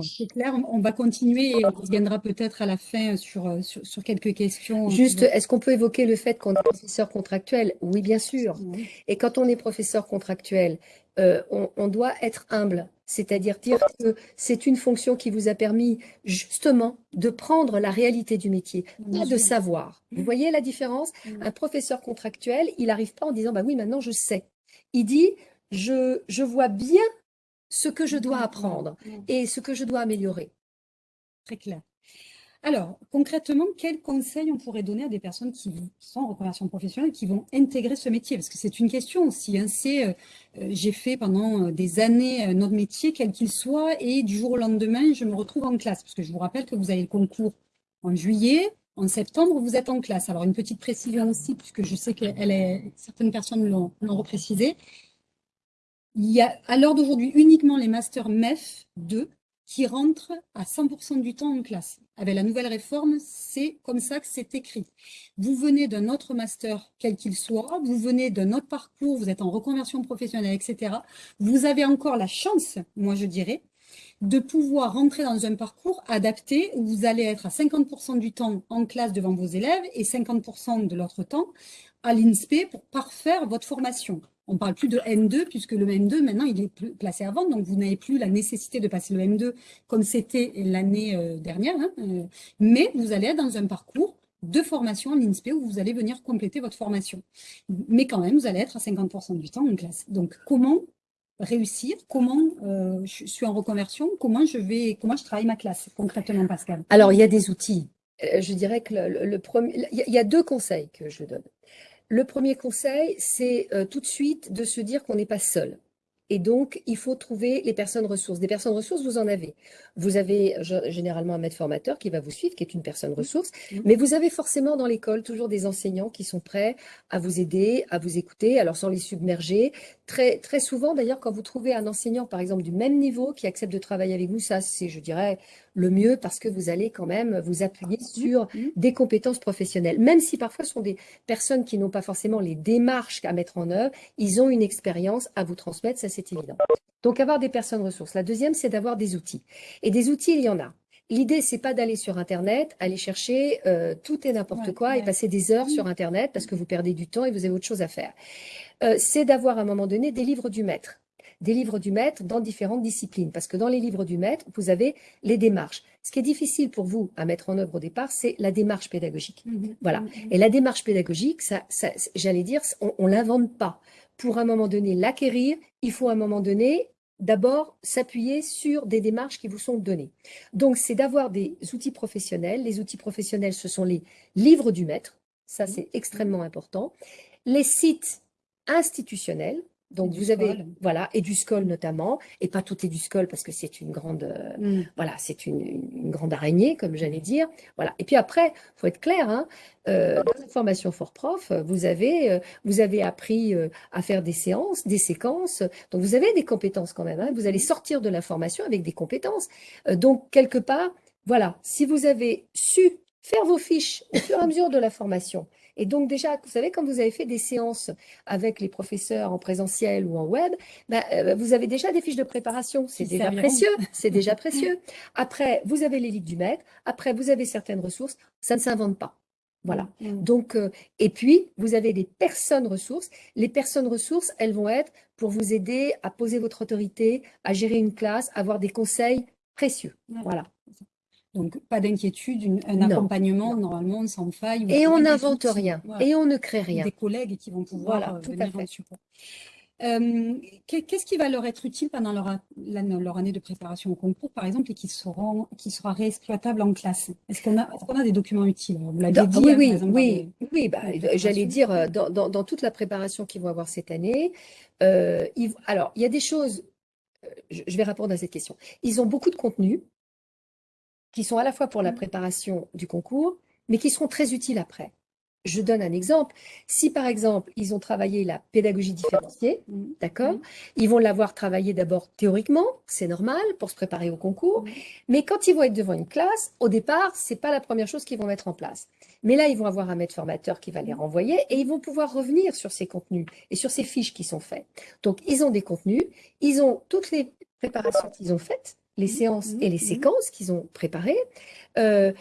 Speaker 1: C'est clair, on va continuer et on reviendra peut-être à la fin sur, euh, sur, quelques questions.
Speaker 2: Juste, est-ce qu'on peut évoquer le fait qu'on est professeur contractuel? Oui, bien sûr. Et quand on est professeur contractuel, euh, on, doit être humble, c'est-à-dire dire que c'est une fonction qui vous a permis justement de prendre la réalité du métier, pas de savoir. Vous voyez la différence? Un professeur contractuel, il n'arrive pas en disant bah oui, maintenant je sais. Il dit je, je vois bien ce que je dois apprendre et ce que je dois améliorer.
Speaker 1: Très clair. Alors, concrètement, quels conseils on pourrait donner à des personnes qui sont en reconversion professionnelle, qui vont intégrer ce métier? Parce que c'est une question aussi. Hein, c'est, euh, euh, j'ai fait pendant euh, des années notre métier, quel qu'il soit, et du jour au lendemain, je me retrouve en classe. Parce que je vous rappelle que vous avez le concours en juillet, en septembre, vous êtes en classe. Alors, une petite précision aussi, puisque je sais que est, certaines personnes l'ont reprécisé. Il y a à l'heure d'aujourd'hui uniquement les masters MEF 2 qui rentrent à 100% du temps en classe. Avec la nouvelle réforme, c'est comme ça que c'est écrit. Vous venez d'un autre master, quel qu'il soit, vous venez d'un autre parcours, vous êtes en reconversion professionnelle, etc. Vous avez encore la chance, moi je dirais, de pouvoir rentrer dans un parcours adapté où vous allez être à 50% du temps en classe devant vos élèves et 50% de l'autre temps à l'INSPE pour parfaire votre formation. On ne parle plus de M2 puisque le M2, maintenant, il est placé à vendre. Donc, vous n'avez plus la nécessité de passer le M2 comme c'était l'année euh, dernière. Hein, euh, mais vous allez être dans un parcours de formation à l'INSPE où vous allez venir compléter votre formation. Mais quand même, vous allez être à 50% du temps en classe. Donc, comment réussir? Comment euh, je suis en reconversion? Comment je vais Comment je travaille ma classe concrètement, Pascal?
Speaker 2: Alors, il y a des outils. je dirais que le premier, il y a deux conseils que je donne. Le premier conseil, c'est euh, tout de suite de se dire qu'on n'est pas seul. Et donc, il faut trouver les personnes ressources. Des personnes ressources, vous en avez. Vous avez généralement un maître formateur qui va vous suivre, qui est une personne ressource, mmh. mais vous avez forcément dans l'école toujours des enseignants qui sont prêts à vous aider, à vous écouter, alors sans les submerger. Très, très souvent, d'ailleurs, quand vous trouvez un enseignant, par exemple, du même niveau, qui accepte de travailler avec vous, ça, c'est, je dirais, le mieux parce que vous allez quand même vous appuyer sur
Speaker 1: Mmh.
Speaker 2: des compétences professionnelles. Même si parfois ce sont des personnes qui n'ont pas forcément les démarches à mettre en œuvre, ils ont une expérience à vous transmettre, ça c'est évident. Donc avoir des personnes ressources. La deuxième, c'est d'avoir des outils. Et des outils, il y en a. L'idée, c'est pas d'aller sur Internet, aller chercher euh, tout et n'importe
Speaker 1: Ouais,
Speaker 2: quoi et passer des heures
Speaker 1: Mmh.
Speaker 2: sur Internet parce que vous perdez du temps et vous avez autre chose à faire. Euh, c'est d'avoir à un moment donné des livres du maître. Des livres du maître dans différentes disciplines. Parce que dans les livres du maître, vous avez les démarches. Ce qui est difficile pour vous à mettre en œuvre au départ, c'est la démarche pédagogique.
Speaker 1: Mmh.
Speaker 2: Voilà.
Speaker 1: Mmh.
Speaker 2: Et la démarche pédagogique, ça, ça, j'allais dire, on, on l'invente pas. Pour un moment donné l'acquérir, il faut à un moment donné d'abord s'appuyer sur des démarches qui vous sont données. Donc, c'est d'avoir des outils professionnels. Les outils professionnels, ce sont les livres du maître. Ça, c'est extrêmement important. Les sites institutionnels. Donc,
Speaker 1: du
Speaker 2: vous avez,
Speaker 1: SCOL.
Speaker 2: voilà, et du SCOL notamment, et pas tout est du SCOL parce que c'est une grande, euh,
Speaker 1: Mmh.
Speaker 2: voilà, c'est une, grande araignée, comme j'allais dire. Voilà. Et puis après, faut être clair, hein, euh, dans la formation Fort Prof, vous avez, euh, vous avez appris euh, à faire des séances, des séquences. Donc vous avez des compétences quand même. hein. Vous allez sortir de la formation avec des compétences. Euh, donc quelque part, voilà, si vous avez su faire vos fiches au fur et à mesure de la formation. Et donc déjà, vous savez, quand vous avez fait des séances avec les professeurs en présentiel ou en web, ben, euh, vous avez déjà des fiches de préparation. C'est déjà
Speaker 1: serviront.
Speaker 2: précieux. C'est déjà précieux. Après, vous avez les livres du maître. Après, vous avez certaines ressources. Ça ne s'invente pas. Voilà.
Speaker 1: Mmh.
Speaker 2: Donc, euh, et puis, vous avez des personnes ressources. Les personnes ressources, elles vont être pour vous aider à poser votre autorité, à gérer une classe, à avoir des conseils précieux. Voilà.
Speaker 1: Donc, pas d'inquiétude, un
Speaker 2: Non,
Speaker 1: accompagnement normalement sans faille.
Speaker 2: Et on n'invente rien.
Speaker 1: voilà,
Speaker 2: Et on ne crée rien.
Speaker 1: Des collègues qui vont pouvoir
Speaker 2: Voilà,
Speaker 1: euh,
Speaker 2: tout à fait.
Speaker 1: en support. Euh, qu'est- Qu'est-ce qui va leur être utile pendant leur, année de préparation au concours, par exemple, et qui, seront, qui sera réexploitable en classe? Est-ce qu'on a, des documents utiles? Vous l'aviez
Speaker 2: Dans-
Speaker 1: dit,
Speaker 2: oui,
Speaker 1: hein,
Speaker 2: oui,
Speaker 1: exemple,
Speaker 2: oui,
Speaker 1: les-
Speaker 2: oui. bah, j'allais dire euh, dans, dans- dans toute la préparation qu'ils vont avoir cette année. euh, ils- alors, il y a des choses. Je, je vais répondre à cette question. Ils ont beaucoup de contenu qui sont à la fois pour la
Speaker 1: Mm.
Speaker 2: préparation du concours, mais qui seront très utiles après. Je donne un exemple. Si par exemple ils ont travaillé la pédagogie différenciée,
Speaker 1: Mm.
Speaker 2: D'accord
Speaker 1: Mhm.
Speaker 2: Ils vont l'avoir travaillé d'abord théoriquement, c'est normal pour se préparer au concours, mais quand ils vont être devant une classe, au départ, c'est pas la première chose qu'ils vont mettre en place. Mais là, ils vont avoir un maître formateur qui va les renvoyer et ils vont pouvoir revenir sur ces contenus et sur ces fiches qui sont faites. Donc, ils ont des contenus, ils ont toutes les préparations qu'ils ont faites, les
Speaker 1: Mhm.
Speaker 2: séances et les
Speaker 1: Mhm.
Speaker 2: séquences qu'ils ont préparées. Euh,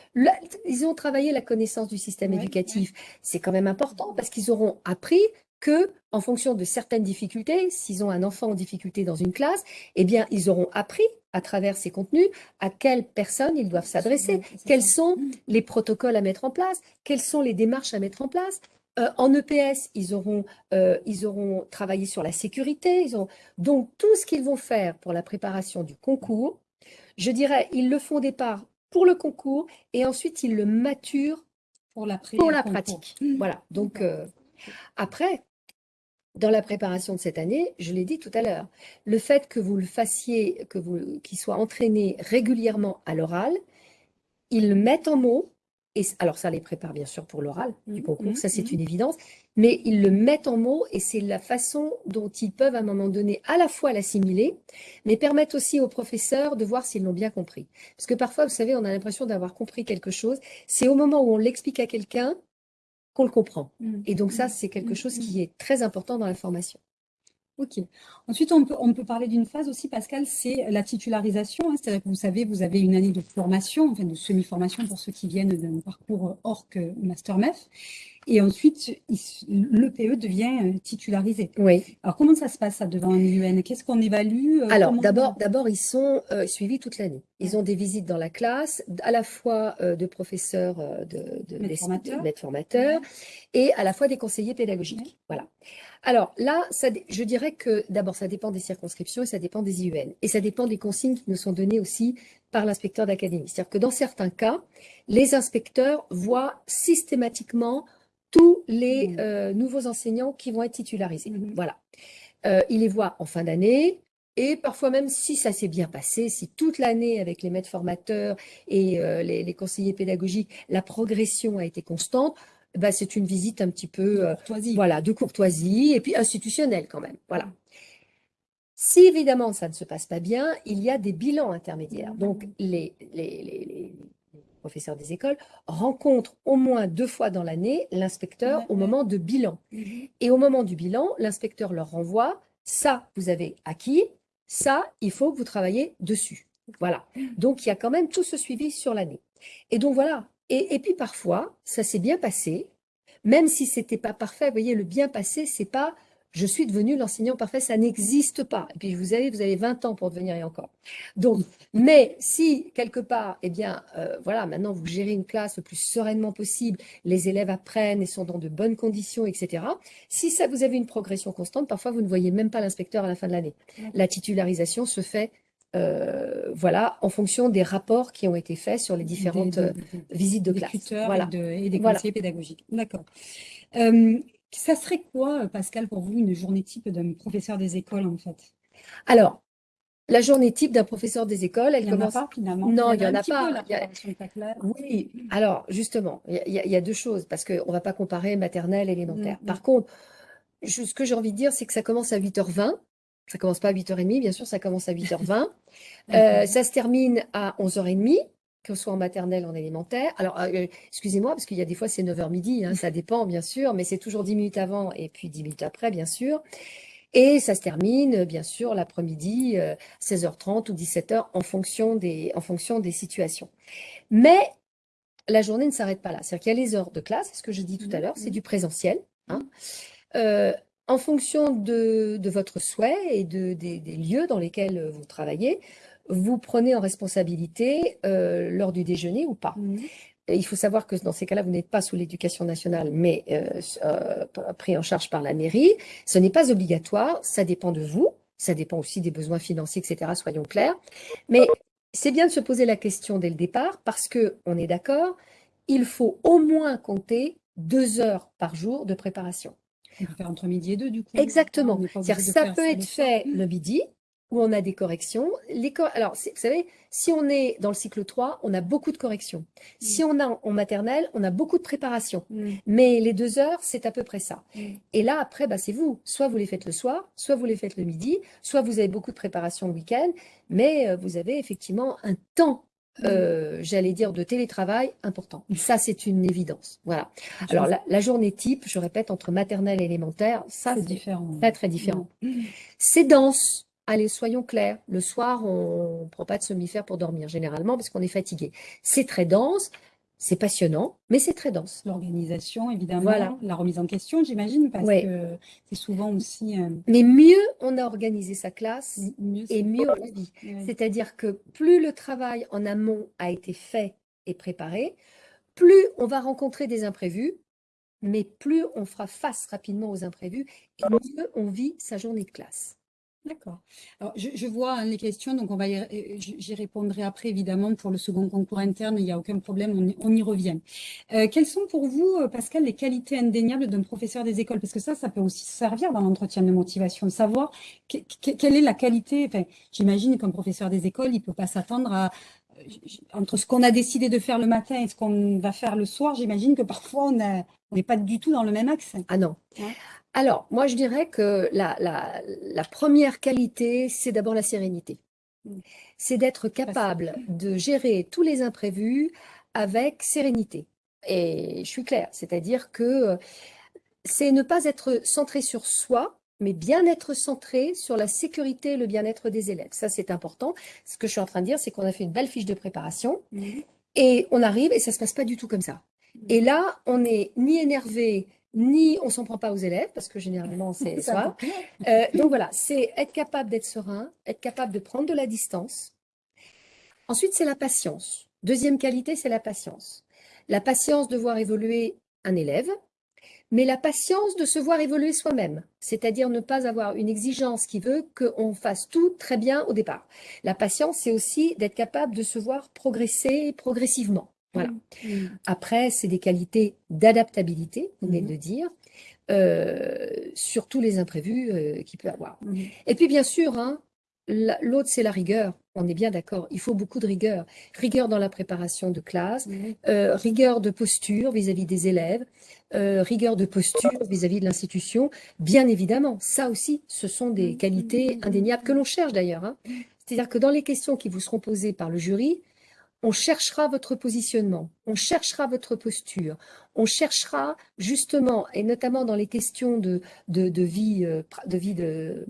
Speaker 2: ils ont travaillé la connaissance du système
Speaker 1: Ouais,
Speaker 2: éducatif. C'est quand même important parce qu'ils auront appris que, en fonction de certaines difficultés, s'ils ont un enfant en difficulté dans une classe, eh bien, ils auront appris à travers ces contenus à quelles personnes ils doivent s'adresser, quels sont les protocoles à mettre en place, quelles sont les démarches à mettre en place. Euh, en EPS, ils auront, euh, ils auront travaillé sur la sécurité. Ils. Donc, tout ce qu'ils vont faire pour la préparation du concours, je dirais, ils le font au départ pour le concours et ensuite ils le maturent
Speaker 1: Pour
Speaker 2: la pratique.
Speaker 1: Mm.
Speaker 2: Voilà. Donc, euh, après, dans la préparation de cette année, je l'ai dit tout à l'heure, le fait que vous le fassiez, que vous, qu'il soit entraîné régulièrement à l'oral, ils le mettent en mots, et alors ça les prépare bien sûr pour l'oral du
Speaker 1: Mhm,
Speaker 2: concours,
Speaker 1: mhm,
Speaker 2: ça c'est
Speaker 1: mhm.
Speaker 2: une évidence, mais ils le mettent en mots et c'est la façon dont ils peuvent à un moment donné à la fois l'assimiler, mais permettre aussi aux professeurs de voir s'ils l'ont bien compris. Parce que parfois, vous savez, on a l'impression d'avoir compris quelque chose, c'est au moment où on l'explique à quelqu'un qu'on le comprend.
Speaker 1: Mm.
Speaker 2: Et donc ça,
Speaker 1: Mm.
Speaker 2: c'est quelque
Speaker 1: Mm.
Speaker 2: chose
Speaker 1: Mm.
Speaker 2: qui est très important dans la formation.
Speaker 1: Ok. Ensuite, on peut, on peut parler d'une phase aussi, Pascal, c'est la titularisation. hein. C'est-à-dire que vous savez, vous avez une année de formation, enfin de semi-formation pour ceux qui viennent d'un parcours ORC ou Master MEF. Et ensuite, il- le PE devient euh, titularisé.
Speaker 2: Oui.
Speaker 1: Alors, comment ça se passe ça devant un IUN? Qu'est-ce qu'on évalue? euh,
Speaker 2: Alors, d'abord, d'abord, ils sont euh, suivis toute l'année. Ils ont des visites dans la classe, à la fois euh, de professeurs, de, de,
Speaker 1: Maîtres
Speaker 2: des-
Speaker 1: formateurs.
Speaker 2: et à la fois des conseillers pédagogiques. Voilà. Alors là, ça, je dirais que d'abord, ça dépend des circonscriptions et ça dépend des IUN. Et ça dépend des consignes qui nous sont données aussi par l'inspecteur d'académie. C'est-à-dire que dans certains cas, les inspecteurs voient systématiquement tous les
Speaker 1: Mhm.
Speaker 2: euh, nouveaux enseignants qui vont être titularisés.
Speaker 1: Mhm.
Speaker 2: Voilà. Euh, ils les voient en fin d'année. Et parfois même, si ça s'est bien passé, si toute l'année avec les maîtres formateurs et euh, les, les conseillers pédagogiques, la progression a été constante, bah, c'est une visite un petit peu, euh,
Speaker 1: Courtoisie.
Speaker 2: voilà, de courtoisie et puis institutionnelle quand même. Voilà. Si évidemment ça ne se passe pas bien, il y a des bilans intermédiaires. Donc les, les, les, professeurs des écoles rencontrent au moins deux fois dans l'année l'inspecteur au moment de bilan. Mhm. Et au moment du bilan, l'inspecteur leur renvoie, ça vous avez acquis, ça il faut que vous travaillez dessus. Voilà. Donc il y a quand même tout ce suivi sur l'année. Et donc voilà. Et, et puis parfois, ça s'est bien passé, même si c'était pas parfait. Vous voyez, le bien passé, c'est pas je suis devenu l'enseignant parfait, ça n'existe pas. Et puis vous avez, vous avez 20 ans pour devenir et encore. Donc, mais si quelque part, eh bien, euh, voilà, maintenant vous gérez une classe le plus sereinement possible, les élèves apprennent et sont dans de bonnes conditions, etc. Si ça vous avez une progression constante, parfois vous ne voyez même pas l'inspecteur à la fin de l'année. La titularisation se fait euh, voilà, en fonction des rapports qui ont été faits sur les différentes euh, visites de classe.
Speaker 1: Voilà. Et, des conseillers pédagogiques. D'accord. Euh, ça serait quoi, Pascal, pour vous, une journée type d'un professeur des écoles, en fait?
Speaker 2: Alors, la journée type d'un professeur des écoles, elle
Speaker 1: il
Speaker 2: commence.
Speaker 1: En a pas, finalement?
Speaker 2: Non, il n'y en a pas. Oui, alors justement, il y, a, deux choses, parce qu'on ne va pas comparer maternelle et élémentaire. Mm, Par mm. contre, ce que j'ai envie de dire, c'est que ça commence à 8h20. Ça commence pas à 8h30, bien sûr, ça commence à 8h20. euh, ça se termine à 11h30 que ce soit en maternelle, en élémentaire. Alors, euh, excusez-moi, parce qu'il y a des fois, c'est 9h midi, hein, ça dépend, bien sûr, mais c'est toujours 10 minutes avant et puis 10 minutes après, bien sûr. Et ça se termine, bien sûr, l'après-midi, 16h30 euh, ou 17h, en fonction des, en fonction des situations. Mais la journée ne s'arrête pas là. C'est-à-dire qu'il y a les heures de classe, ce que je dis tout à mmh, l'heure, c'est du présentiel. Hein. Mmh. Euh, en fonction de, de, votre souhait et de, des, des, lieux dans lesquels vous travaillez, vous prenez en responsabilité euh, lors du déjeuner ou pas. Mmh. il faut savoir que dans ces cas-là, vous n'êtes pas sous l'éducation nationale, mais euh, euh, pris en charge par la mairie. Ce n'est pas obligatoire, ça dépend de vous, ça dépend aussi des besoins financiers, etc., soyons clairs. Mais c'est bien de se poser la question dès le départ, parce que on est d'accord, il faut au moins compter deux heures par jour de préparation.
Speaker 1: On peut faire entre midi et deux, du coup.
Speaker 2: Exactement. ça peut être fait le midi, où on a des corrections. Les Alors, vous savez, si on est dans le cycle 3, on a beaucoup de corrections. Mm. Si on a en maternelle, on a beaucoup de préparation. Mm. Mais les deux heures, c'est à peu près ça. Mm. Et là, après, bah, c'est vous. Soit vous les faites le soir, soit vous les faites le midi, soit vous avez beaucoup de préparation le week-end, mais euh, vous avez effectivement un temps euh, j'allais dire, de télétravail important. Ça, c'est une évidence. Voilà. Alors, la, journée type, je répète, entre maternelle et élémentaire, ça, c'est différent. Très, très différent. C'est dense. Allez, soyons clairs, le soir, on ne prend pas de somnifère pour dormir, généralement, parce qu'on est fatigué. C'est très dense, c'est passionnant, mais c'est très dense.
Speaker 1: L'organisation, évidemment, voilà. la remise en question, j'imagine, parce que c'est souvent aussi... Euh,
Speaker 2: mais mieux on a organisé sa classe, mieux et mieux on vit. C'est-à-dire que plus le travail en amont a été fait et préparé, plus on va rencontrer des imprévus, mais plus on fera face rapidement aux imprévus, et mieux on vit sa journée de classe.
Speaker 1: D'accord. Alors, je, vois hein, les questions, donc on va euh, j'y répondrai après, évidemment, pour le second concours interne, il n'y a aucun problème, on, y revient. Euh, quelles sont pour vous, euh, Pascal, les qualités indéniables d'un professeur des écoles? Parce que ça, ça peut aussi servir dans l'entretien de motivation, savoir quelle est la qualité, enfin, j'imagine qu'un professeur des écoles, il ne peut pas s'attendre à, entre ce qu'on a décidé de faire le matin et ce qu'on va faire le soir, j'imagine que parfois on n'est pas du tout dans le même axe.
Speaker 2: Ah non. Alors, moi, je dirais que la, première qualité, c'est d'abord la sérénité. Mmh. C'est d'être capable de gérer tous les imprévus avec sérénité. Et je suis claire, c'est-à-dire que euh, c'est ne pas être centré sur soi, mais bien être centré sur la sécurité et le bien-être des élèves. Ça, c'est important. Ce que je suis en train de dire, c'est qu'on a fait une belle fiche de préparation mmh. et on arrive et ça se passe pas du tout comme ça. Mmh. Et là, on n'est ni énervé, ni on s'en prend pas aux élèves, parce que généralement c'est ça. Euh, donc voilà, c'est être capable d'être serein, être capable de prendre de la distance. Ensuite, c'est la patience. Deuxième qualité, c'est la patience. La patience de voir évoluer un élève, mais la patience de se voir évoluer soi-même, c'est-à-dire ne pas avoir une exigence qui veut qu'on fasse tout très bien au départ. La patience, c'est aussi d'être capable de se voir progresser progressivement. Voilà. Mmh. Après, c'est des qualités d'adaptabilité, vous venez mmh. de dire, euh, sur tous les imprévus euh, qu'il peut avoir. Mmh. Et puis, bien sûr, hein, l'autre, c'est la rigueur. On est bien d'accord, il faut beaucoup de rigueur. Rigueur dans la préparation de classe, euh, rigueur de posture vis-à-vis des élèves, euh, rigueur de posture vis-à-vis de l'institution. Bien évidemment, ça aussi, ce sont des qualités indéniables que l'on cherche d'ailleurs. Hein. C'est-à-dire que dans les questions qui vous seront posées par le jury, on cherchera votre positionnement, on cherchera votre posture, on cherchera justement, et notamment dans les questions de, de, vie, de vie de,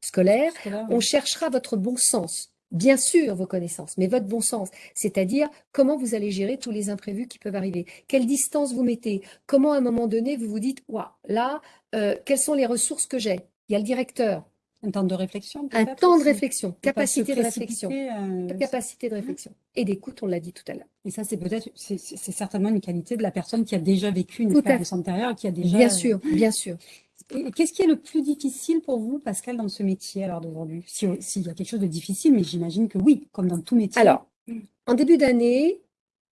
Speaker 2: scolaire, on cherchera votre bon sens bien sûr vos connaissances, mais votre bon sens, c'est-à-dire comment vous allez gérer tous les imprévus qui peuvent arriver, quelle distance vous mettez, comment à un moment donné vous vous dites, waouh, là, euh, quelles sont les ressources que j'ai. Il y a le directeur.
Speaker 1: Un temps de réflexion
Speaker 2: Un temps de réflexion, capacité de réflexion, euh, capacité de réflexion. Et d'écoute, on l'a dit tout à l'heure.
Speaker 1: Et ça, c'est peut-être, c'est certainement une qualité de la personne qui a déjà vécu une expérience antérieure, qui a déjà...
Speaker 2: Bien sûr, bien sûr.
Speaker 1: Qu'est-ce qui est le plus difficile pour vous, Pascal, dans ce métier alors d'aujourd'hui? S'il y a quelque chose de difficile, mais j'imagine que oui, comme dans tout métier.
Speaker 2: Alors, en début d'année,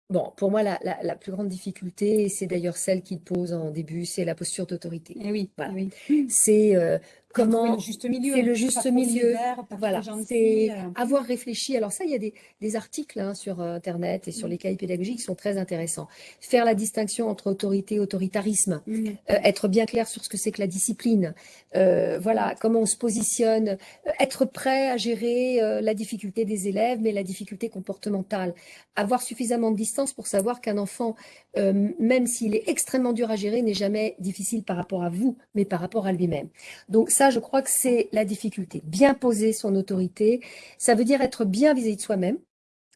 Speaker 2: bon, pour moi, la, plus grande difficulté, c'est d'ailleurs celle qu'il pose en début, c'est la posture d'autorité.
Speaker 1: Eh oui,
Speaker 2: voilà. Eh oui. C'est euh, Comment
Speaker 1: le juste milieu,
Speaker 2: c'est le juste milieu. voilà, c'est euh. avoir réfléchi. Alors ça, il y a des, articles hein, sur euh, Internet et sur mm. les cahiers pédagogiques qui sont très intéressants. Faire la distinction entre autorité et autoritarisme, mm. euh, être bien clair sur ce que c'est que la discipline. voilà, comment on se positionne, être prêt à gérer la difficulté des élèves, mais la difficulté comportementale. Avoir suffisamment de distance pour savoir qu'un enfant, même s'il est extrêmement dur à gérer, n'est jamais difficile par rapport à vous, mais par rapport à lui-même. Donc ça, je crois que c'est la difficulté. Bien poser son autorité, ça veut dire être bien vis-à-vis de soi-même,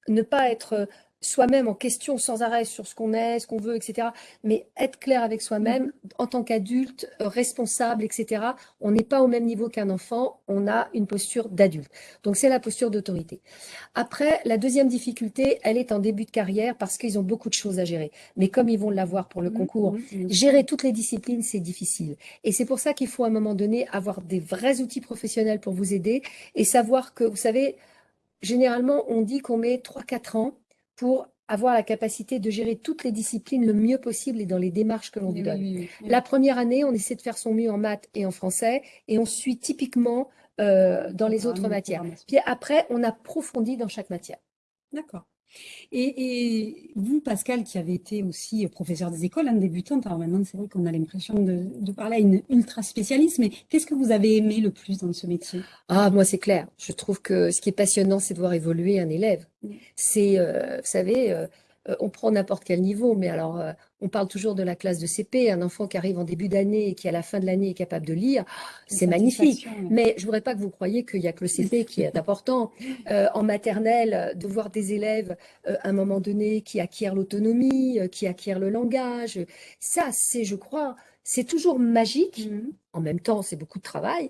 Speaker 2: ne pas être soi-même en question sans arrêt sur ce qu'on est, ce qu'on veut, etc. Mais être clair avec soi-même, mm-hmm. en tant qu'adulte, euh, responsable, etc. On n'est pas au même niveau qu'un enfant, on a une posture d'adulte. Donc c'est la posture d'autorité. Après, la deuxième difficulté, elle est en début de carrière parce qu'ils ont beaucoup de choses à gérer. Mais comme ils vont l'avoir pour le mm-hmm. concours, mm-hmm. gérer toutes les disciplines, c'est difficile. Et c'est pour ça qu'il faut à un moment donné avoir des vrais outils professionnels pour vous aider et savoir que, vous savez, généralement, on dit qu'on met 3-4 ans pour avoir la capacité de gérer toutes les disciplines le mieux possible et dans les démarches que l'on lui donne. La première année, on essaie de faire son mieux en maths et en français et on suit typiquement euh, dans les autres matières. Puis après, on approfondit dans chaque matière.
Speaker 1: D'accord. Et, vous, Pascal, qui avez été aussi professeur des écoles, un débutante, alors maintenant c'est vrai qu'on a l'impression de, parler à une ultra spécialiste, mais qu'est-ce que vous avez aimé le plus dans ce métier?
Speaker 2: Ah, moi c'est clair. Je trouve que ce qui est passionnant, c'est de voir évoluer un élève. C'est, euh, vous savez, euh, euh, on prend n'importe quel niveau, mais alors on parle toujours de la classe de CP, un enfant qui arrive en début d'année et qui à la fin de l'année est capable de lire, c'est magnifique. Mais je ne voudrais pas que vous croyiez qu'il n'y a que le CP qui est important. Euh, en maternelle, de voir des élèves euh, à un moment donné qui acquièrent l'autonomie, euh, qui acquièrent le langage, ça c'est, je crois, c'est toujours magique. Mmh. En même temps, c'est beaucoup de travail.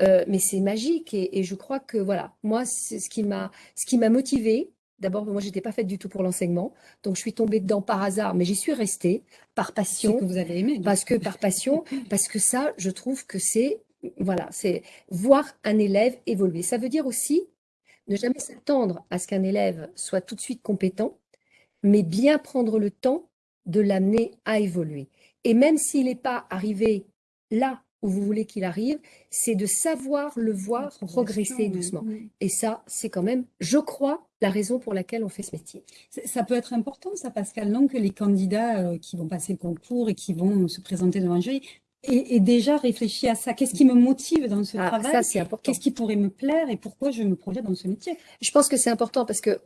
Speaker 2: mais c'est magique et, et, je crois que voilà, moi, c'est ce qui m'a, ce qui m'a motivée, D'abord, moi, je n'étais pas faite du tout pour l'enseignement. Donc, je suis tombée dedans par hasard, mais j'y suis restée par passion.
Speaker 1: que vous avez aimé.
Speaker 2: Parce que, par passion, parce que ça, je trouve que c'est, voilà, c'est voir un élève évoluer. Ça veut dire aussi ne jamais s'attendre à ce qu'un élève soit tout de suite compétent, mais bien prendre le temps de l'amener à évoluer. Et même s'il n'est pas arrivé là où vous voulez qu'il arrive, c'est de savoir le voir progresser doucement. Et ça, c'est quand même, je crois, la raison pour laquelle on fait ce métier.
Speaker 1: Ça peut être important, ça, Pascal, non, que les candidats euh, qui vont passer le concours et qui vont se présenter devant un jury aient, déjà réfléchi à ça. Qu'est-ce qui me motive dans ce ah, travail. Qu'est-ce qui pourrait me plaire et pourquoi je me projette dans ce métier?
Speaker 2: Je pense que c'est important parce que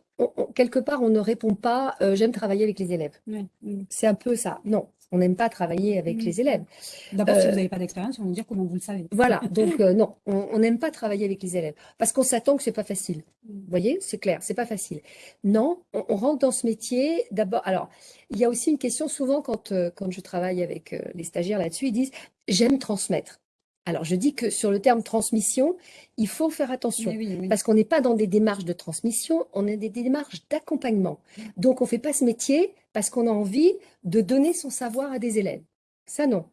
Speaker 2: quelque part, on ne répond pas euh, j'aime travailler avec les élèves. C'est un peu ça. Non, on n'aime pas travailler avec les élèves.
Speaker 1: D'abord, si vous euh, n'avez pas d'expérience, on va vous dire comment vous le savez.
Speaker 2: Voilà, donc euh, non, on n'aime pas travailler avec les élèves parce qu'on s'attend que c'est pas facile. Mm. Vous voyez, c'est clair, c'est pas facile. Non, on, rentre dans ce métier d'abord. Alors, il y a aussi une question souvent quand, euh, quand je travaille avec les stagiaires là-dessus, ils disent j'aime transmettre. Alors, je dis que sur le terme transmission, il faut faire attention parce qu'on n'est pas dans des démarches de transmission, on est des démarches d'accompagnement. Donc, on ne fait pas ce métier parce qu'on a envie de donner son savoir à des élèves. Ça, non.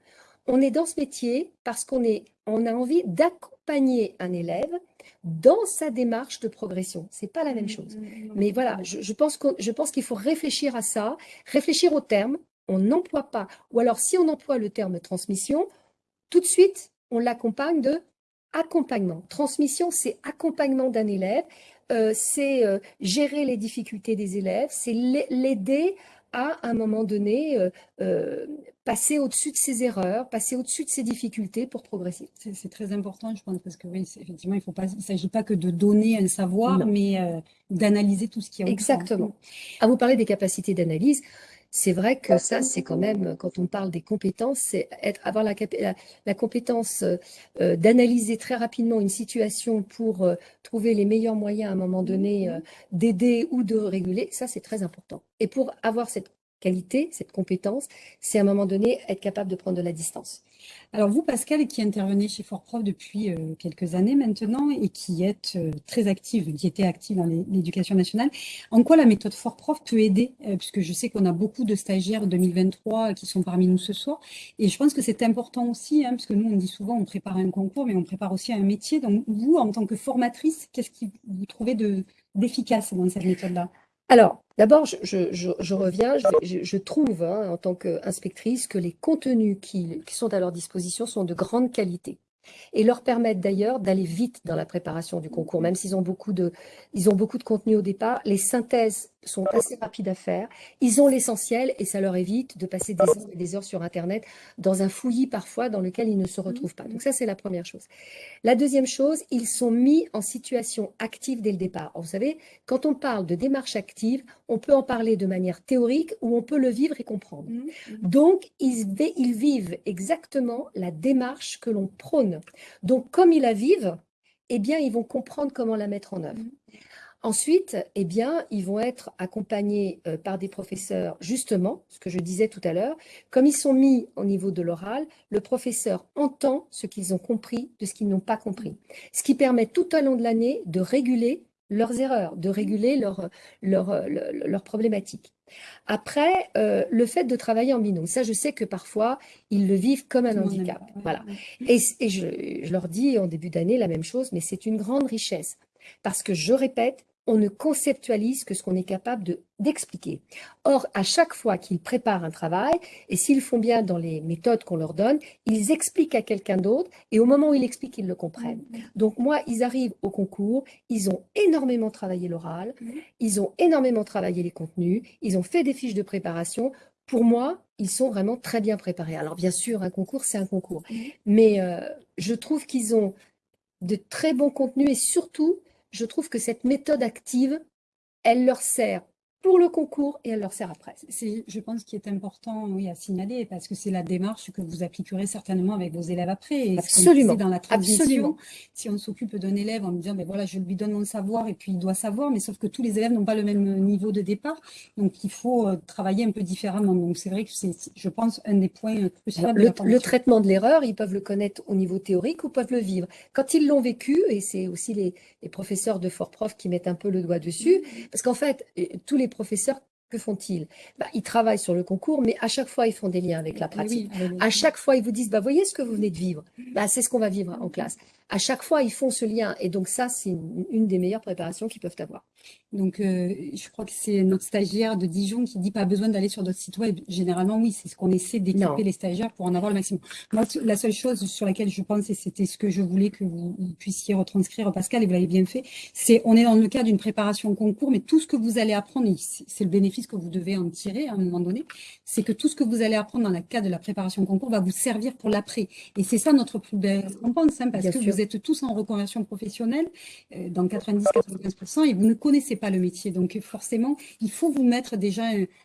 Speaker 2: On est dans ce métier parce qu'on on a envie d'accompagner un élève dans sa démarche de progression. C'est pas la même mm, chose. Mm, Mais voilà, je, je pense qu'il faut réfléchir à ça, réfléchir au terme. On n'emploie pas, ou alors si on emploie le terme transmission, tout de suite, on l'accompagne de accompagnement. Transmission, c'est accompagnement d'un élève, euh, c'est euh, gérer les difficultés des élèves, c'est l'aider à, un moment donné, euh, passer au-dessus de ses erreurs, passer au-dessus de ses difficultés pour progresser.
Speaker 1: C'est très important, je pense, parce que oui, effectivement, il ne s'agit pas que de donner un savoir, mais d'analyser tout ce qui est
Speaker 2: Exactement. À vous parler des capacités d'analyse, c'est vrai que ça, c'est quand même, quand on parle des compétences, c'est avoir la, la, compétence euh, euh, d'analyser très rapidement une situation pour euh, trouver les meilleurs moyens à un moment donné mmh d'aider ou de réguler, ça c'est très important. Et pour avoir cette qualité, cette compétence, c'est à un moment donné être capable de prendre de la distance.
Speaker 1: Alors vous, Pascal, qui intervenez chez Fort-Prof depuis euh, quelques années maintenant et qui êtes euh, très active, qui était active dans l'éducation nationale, en quoi la méthode Fort-Prof peut aider euh, Puisque je sais qu'on a beaucoup de stagiaires 2023 qui sont parmi nous ce soir. Et je pense que c'est important aussi, hein, parce que nous, on dit souvent, on prépare un concours, mais on prépare aussi un métier. Donc vous, en tant que formatrice, qu'est-ce que vous trouvez d'efficace dans cette méthode-là?
Speaker 2: Alors, d'abord, je, reviens, je, trouve, hein, en tant qu'inspectrice, que les contenus qui, sont à leur disposition sont de grande qualité et leur permettent d'ailleurs d'aller vite dans la préparation du concours, même s'ils ont beaucoup de, ils ont beaucoup de contenu au départ. Les synthèses sont assez rapides à faire. Ils ont l'essentiel et ça leur évite de passer des heures et des heures sur Internet dans un fouillis parfois dans lequel ils ne se retrouvent pas. Donc ça, c'est la première chose. La deuxième chose, ils sont mis en situation active dès le départ. vous savez, quand on parle de démarche active, on peut en parler de manière théorique ou on peut le vivre et comprendre. Mmh, mmh. Donc, ils, ils vivent exactement la démarche que l'on prône. Donc, comme ils la vivent, eh bien, ils vont comprendre comment la mettre en œuvre. Ensuite, eh bien, ils vont être accompagnés euh, par des professeurs, justement, ce que je disais tout à l'heure. Comme ils sont mis au niveau de l'oral, le professeur entend ce qu'ils ont compris de ce qu'ils n'ont pas compris. Ce qui permet tout au long de l'année de réguler leurs erreurs, de réguler leurs leur, problématiques. Après, euh, le fait de travailler en binôme, ça je sais que parfois, ils le vivent comme un handicap. Voilà. Et, je, je leur dis en début d'année la même chose, mais c'est une grande richesse. Parce que, je répète, on ne conceptualise que ce qu'on est capable d'expliquer. Or, à chaque fois qu'ils préparent un travail, et s'ils font bien dans les méthodes qu'on leur donne, ils expliquent à quelqu'un d'autre, et au moment où ils expliquent, ils le comprennent. Mmh. Donc moi, ils arrivent au concours, ils ont énormément travaillé l'oral, mmh. ils ont énormément travaillé les contenus, ils ont fait des fiches de préparation. Pour moi, ils sont vraiment très bien préparés. Alors bien sûr, un concours, c'est un concours. Mmh. Mais euh, je trouve qu'ils ont de très bons contenus et surtout, je trouve que cette méthode active, elle leur sert pour le concours et elle leur sert après.
Speaker 1: C'est, je pense, qu'il est important oui, à signaler parce que c'est la démarche que vous appliquerez certainement avec vos élèves après.
Speaker 2: Et Absolument.
Speaker 1: Dans la transition, si on s'occupe d'un élève en lui disant, ben voilà, je lui donne mon savoir et puis il doit savoir, mais sauf que tous les élèves n'ont pas le même niveau de départ, donc il faut euh, travailler un peu différemment. Donc c'est vrai que c'est, je pense, un des points cruciaux.
Speaker 2: Le, le traitement de l'erreur, ils peuvent le connaître au niveau théorique ou peuvent le vivre. Quand ils l'ont vécu, et c'est aussi les, les professeurs de fort prof qui mettent un peu le doigt dessus, parce qu'en fait, tous les professeurs, que font-ils? Bah, Ils travaillent sur le concours, mais à chaque fois, ils font des liens avec la pratique. À chaque fois, ils vous disent, bah, voyez ce que vous venez de vivre? Bah, c'est ce qu'on va vivre en classe à chaque fois, ils font ce lien. Et donc ça, c'est une, des meilleures préparations qu'ils peuvent avoir.
Speaker 1: Donc, euh, je crois que c'est notre stagiaire de Dijon qui dit pas besoin d'aller sur d'autres sites web. Généralement, oui, c'est ce qu'on essaie d'équiper les stagiaires pour en avoir le maximum. Moi, la seule chose sur laquelle je pense, et c'était ce que je voulais que vous, puissiez retranscrire, Pascal, et vous l'avez bien fait, c'est on est dans le cas d'une préparation concours, mais tout ce que vous allez apprendre, c'est le bénéfice que vous devez en tirer à un moment donné, c'est que tout ce que vous allez apprendre dans le cas de la préparation concours va vous servir pour l'après. Et c'est ça notre plus belle récompense, hein, parce que vous êtes tous en reconversion professionnelle, euh, dans 90-95%, et vous ne connaissez pas le métier. Donc forcément, il faut vous mettre déjà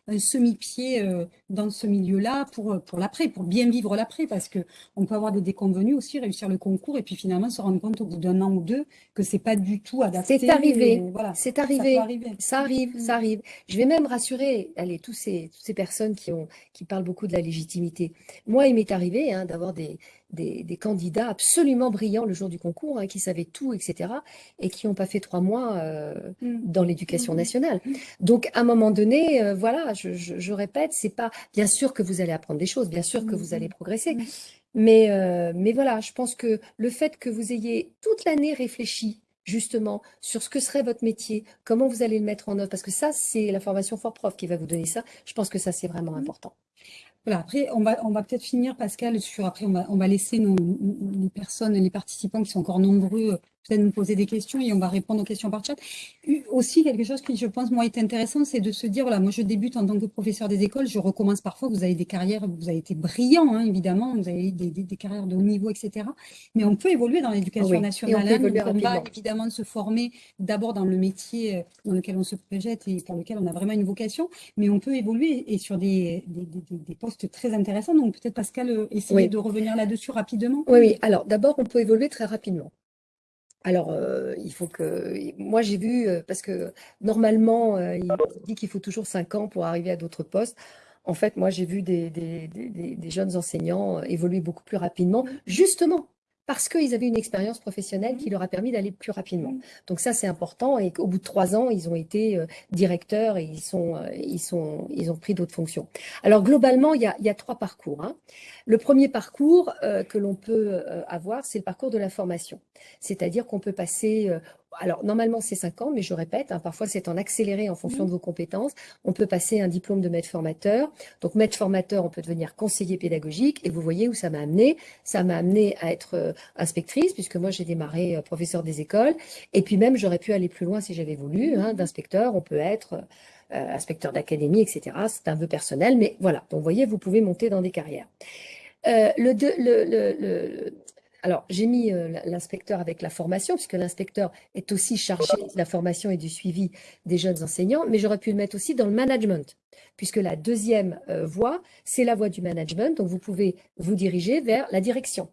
Speaker 1: un, semi-pied euh, dans ce milieu-là pour, pour l'après, pour bien vivre l'après, parce qu'on peut avoir des déconvenus aussi, réussir le concours, et puis finalement se rendre compte au bout d'un an ou deux que c'est pas du tout adapté.
Speaker 2: C'est arrivé, voilà, c'est arrivé. Ça, arrive, ça arrive. Je vais même rassurer allez, tous ces, toutes ces personnes qui, ont, qui parlent beaucoup de la légitimité. Moi, il m'est arrivé hein, d'avoir des, des, candidats absolument brillants le jour du concours, hein, qui savaient tout, etc., et qui n'ont pas fait trois mois euh, mm. dans l'éducation mm. nationale. Mm. Donc, à un moment donné, euh, voilà, je, je, répète, c'est pas bien sûr que vous allez apprendre des choses, bien sûr que vous allez progresser, mais, euh, mais voilà, je pense que le fait que vous ayez toute l'année réfléchi justement sur ce que serait votre métier, comment vous allez le mettre en œuvre, parce que ça, c'est la formation Fort Prof qui va vous donner ça. Je pense que ça, c'est vraiment important.
Speaker 1: Voilà, après, on va, on va peut-être finir, Pascal, sur, après, on va, on va laisser nos, les personnes, les participants qui sont encore nombreux, peut-être nous poser des questions et on va répondre aux questions par chat. Aussi, quelque chose qui, je pense, moi, est intéressant, c'est de se dire, voilà, moi, je débute en tant que professeur des écoles, je recommence parfois, vous avez des carrières, vous avez été brillant, hein, évidemment, vous avez des, des, des, carrières de haut niveau, etc. Mais on peut évoluer dans l'éducation nationale. on, peut hein, on va évidemment se former d'abord dans le métier euh, dans lequel on se projette et pour lequel on a vraiment une vocation, mais on peut évoluer et sur des, des postes très intéressants. Donc, peut-être, Pascal, euh, essayer de revenir là-dessus rapidement.
Speaker 2: Oui, oui. Alors, d'abord, on peut évoluer très rapidement. Alors, euh, il faut que. Moi, j'ai vu, euh, parce que normalement, euh, il dit qu'il faut toujours cinq ans pour arriver à d'autres postes. En fait, moi, j'ai vu des, des, des, des, jeunes enseignants évoluer beaucoup plus rapidement, justement parce qu'ils avaient une expérience professionnelle qui leur a permis d'aller plus rapidement. Donc ça, c'est important. Et qu'au bout de trois ans, ils ont été directeurs et ils, sont, ils, sont, ils ont pris d'autres fonctions. Alors globalement, il y a, il y a trois parcours. Hein. Le premier parcours euh, que l'on peut euh, avoir, c'est le parcours de la formation. C'est-à-dire qu'on peut passer, euh, alors normalement c'est 5 ans, mais je répète, hein, parfois c'est en accéléré en fonction de vos compétences. On peut passer un diplôme de maître formateur. Donc maître formateur, on peut devenir conseiller pédagogique. Et vous voyez où ça m'a amené. Ça m'a amené à être inspectrice, puisque moi j'ai démarré professeur des écoles. Et puis même, j'aurais pu aller plus loin si j'avais voulu. Hein, D'inspecteur, on peut être... inspecteur d'académie, etc. C'est un vœu personnel, mais voilà. Donc, vous voyez, vous pouvez monter dans des carrières. Euh, le, le, alors, j'ai mis euh, l'inspecteur avec la formation, puisque l'inspecteur est aussi chargé de la formation et du suivi des jeunes enseignants, mais j'aurais pu le mettre aussi dans le management, puisque la deuxième euh, voie, c'est la voie du management, donc vous pouvez vous diriger vers la direction.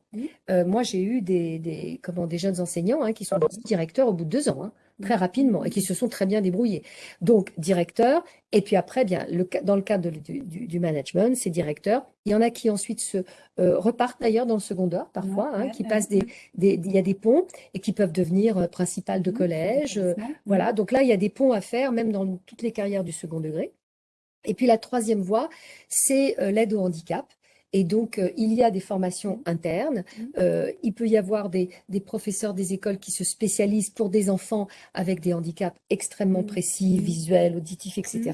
Speaker 2: moi, j'ai eu des, des, comment, des jeunes enseignants hein, qui sont directeurs au bout de deux ans. Hein très rapidement et qui se sont très bien débrouillés. Donc, directeur, et puis après, bien, le, dans le cadre du, du, management, c'est directeur. Il y en a qui ensuite se euh, repartent d'ailleurs dans le secondaire, parfois, hein, qui passent des, des, il y a des ponts et qui peuvent devenir euh, principal de mmh, collège. Euh, voilà, donc là, il y a des ponts à faire, même dans toutes les carrières du second degré. Et puis la troisième voie, c'est l'aide au handicap. Et donc, euh, il y a des formations internes. Mmh. Euh, il peut y avoir des, des, professeurs des écoles qui se spécialisent pour des enfants avec des handicaps extrêmement mmh. précis, mmh. visuels, auditifs, etc.